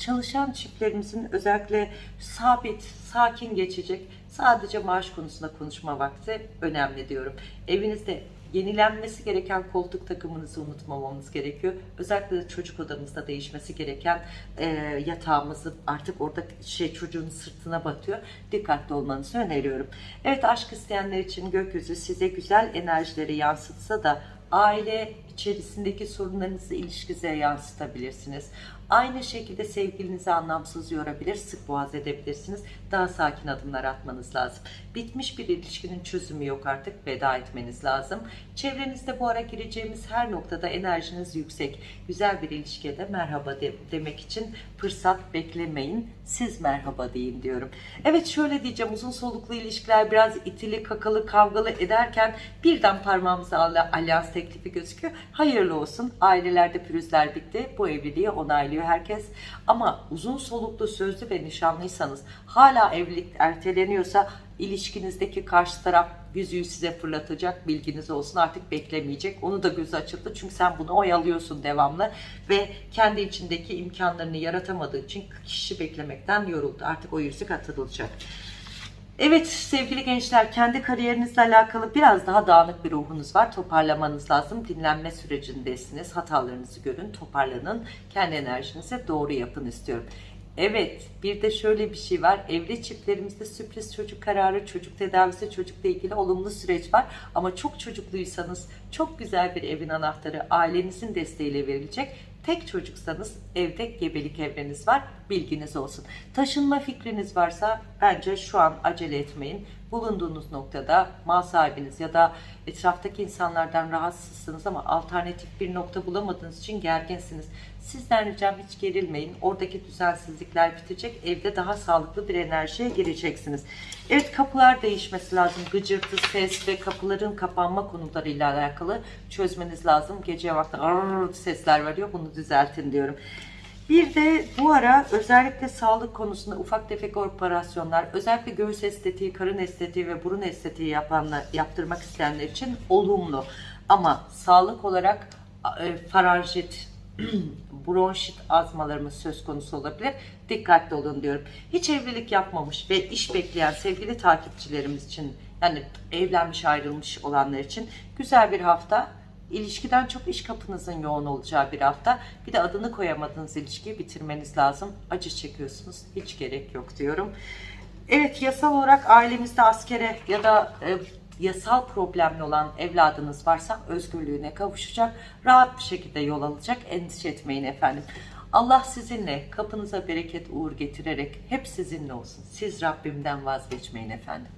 Çalışan çiftlerimizin özellikle sabit, sakin geçecek sadece maaş konusunda konuşma vakti önemli diyorum. Evinizde yenilenmesi gereken koltuk takımınızı unutmamamız gerekiyor. Özellikle de çocuk odamızda değişmesi gereken e, yatağımızı artık orada şey çocuğun sırtına batıyor. Dikkatli olmanızı öneriyorum. Evet aşk isteyenler için gökyüzü size güzel enerjileri yansıtsa da aile içerisindeki sorunlarınızı ilişkinize yansıtabilirsiniz. Aynı şekilde sevgilinizi anlamsız yorabilir, sık boğaz edebilirsiniz. Daha sakin adımlar atmanız lazım. Bitmiş bir ilişkinin çözümü yok artık. Veda etmeniz lazım. Çevrenizde bu ara gireceğimiz her noktada enerjiniz yüksek. Güzel bir ilişkiye de merhaba de- demek için fırsat beklemeyin. Siz merhaba deyin diyorum. Evet şöyle diyeceğim uzun soluklu ilişkiler biraz itili kakalı kavgalı ederken birden parmağımıza alyans teklifi gözüküyor. Hayırlı olsun. Ailelerde pürüzler bitti. Bu evliliği onaylıyor herkes. Ama uzun soluklu sözlü ve nişanlıysanız hala evlilik erteleniyorsa ilişkinizdeki karşı taraf yüzüğü size fırlatacak bilginiz olsun artık beklemeyecek. Onu da gözü açıldı çünkü sen bunu oyalıyorsun devamlı ve kendi içindeki imkanlarını yaratamadığı için kişi beklemekten yoruldu. Artık o yüzük atılacak. Evet sevgili gençler kendi kariyerinizle alakalı biraz daha dağınık bir ruhunuz var. Toparlamanız lazım. Dinlenme sürecindesiniz. Hatalarınızı görün, toparlanın. Kendi enerjinize doğru yapın istiyorum. Evet bir de şöyle bir şey var. Evli çiftlerimizde sürpriz çocuk kararı, çocuk tedavisi, çocukla ilgili olumlu süreç var. Ama çok çocukluysanız çok güzel bir evin anahtarı ailenizin desteğiyle verilecek. Tek çocuksanız evde gebelik evreniz var. Bilginiz olsun. Taşınma fikriniz varsa bence şu an acele etmeyin. Bulunduğunuz noktada mal sahibiniz ya da etraftaki insanlardan rahatsızsınız ama alternatif bir nokta bulamadığınız için gerginsiniz. Sizden ricam hiç gerilmeyin. Oradaki düzensizlikler bitecek. Evde daha sağlıklı bir enerjiye gireceksiniz. Evet kapılar değişmesi lazım. Gıcırtı, ses ve kapıların kapanma konularıyla alakalı çözmeniz lazım. Gece vakti sesler veriyor. Bunu düzeltin diyorum. Bir de bu ara özellikle sağlık konusunda ufak tefek operasyonlar, özellikle göğüs estetiği, karın estetiği ve burun estetiği yapanlar, yaptırmak isteyenler için olumlu. Ama sağlık olarak e, faranjit, bronşit azmalarımız söz konusu olabilir. Dikkatli olun diyorum. Hiç evlilik yapmamış ve iş bekleyen sevgili takipçilerimiz için yani evlenmiş ayrılmış olanlar için güzel bir hafta. İlişkiden çok iş kapınızın yoğun olacağı bir hafta. Bir de adını koyamadığınız ilişkiyi bitirmeniz lazım. Acı çekiyorsunuz. Hiç gerek yok diyorum. Evet yasal olarak ailemizde askere ya da e, yasal problemli olan evladınız varsa özgürlüğüne kavuşacak. Rahat bir şekilde yol alacak. Endişe etmeyin efendim. Allah sizinle kapınıza bereket uğur getirerek hep sizinle olsun. Siz Rabbimden vazgeçmeyin efendim.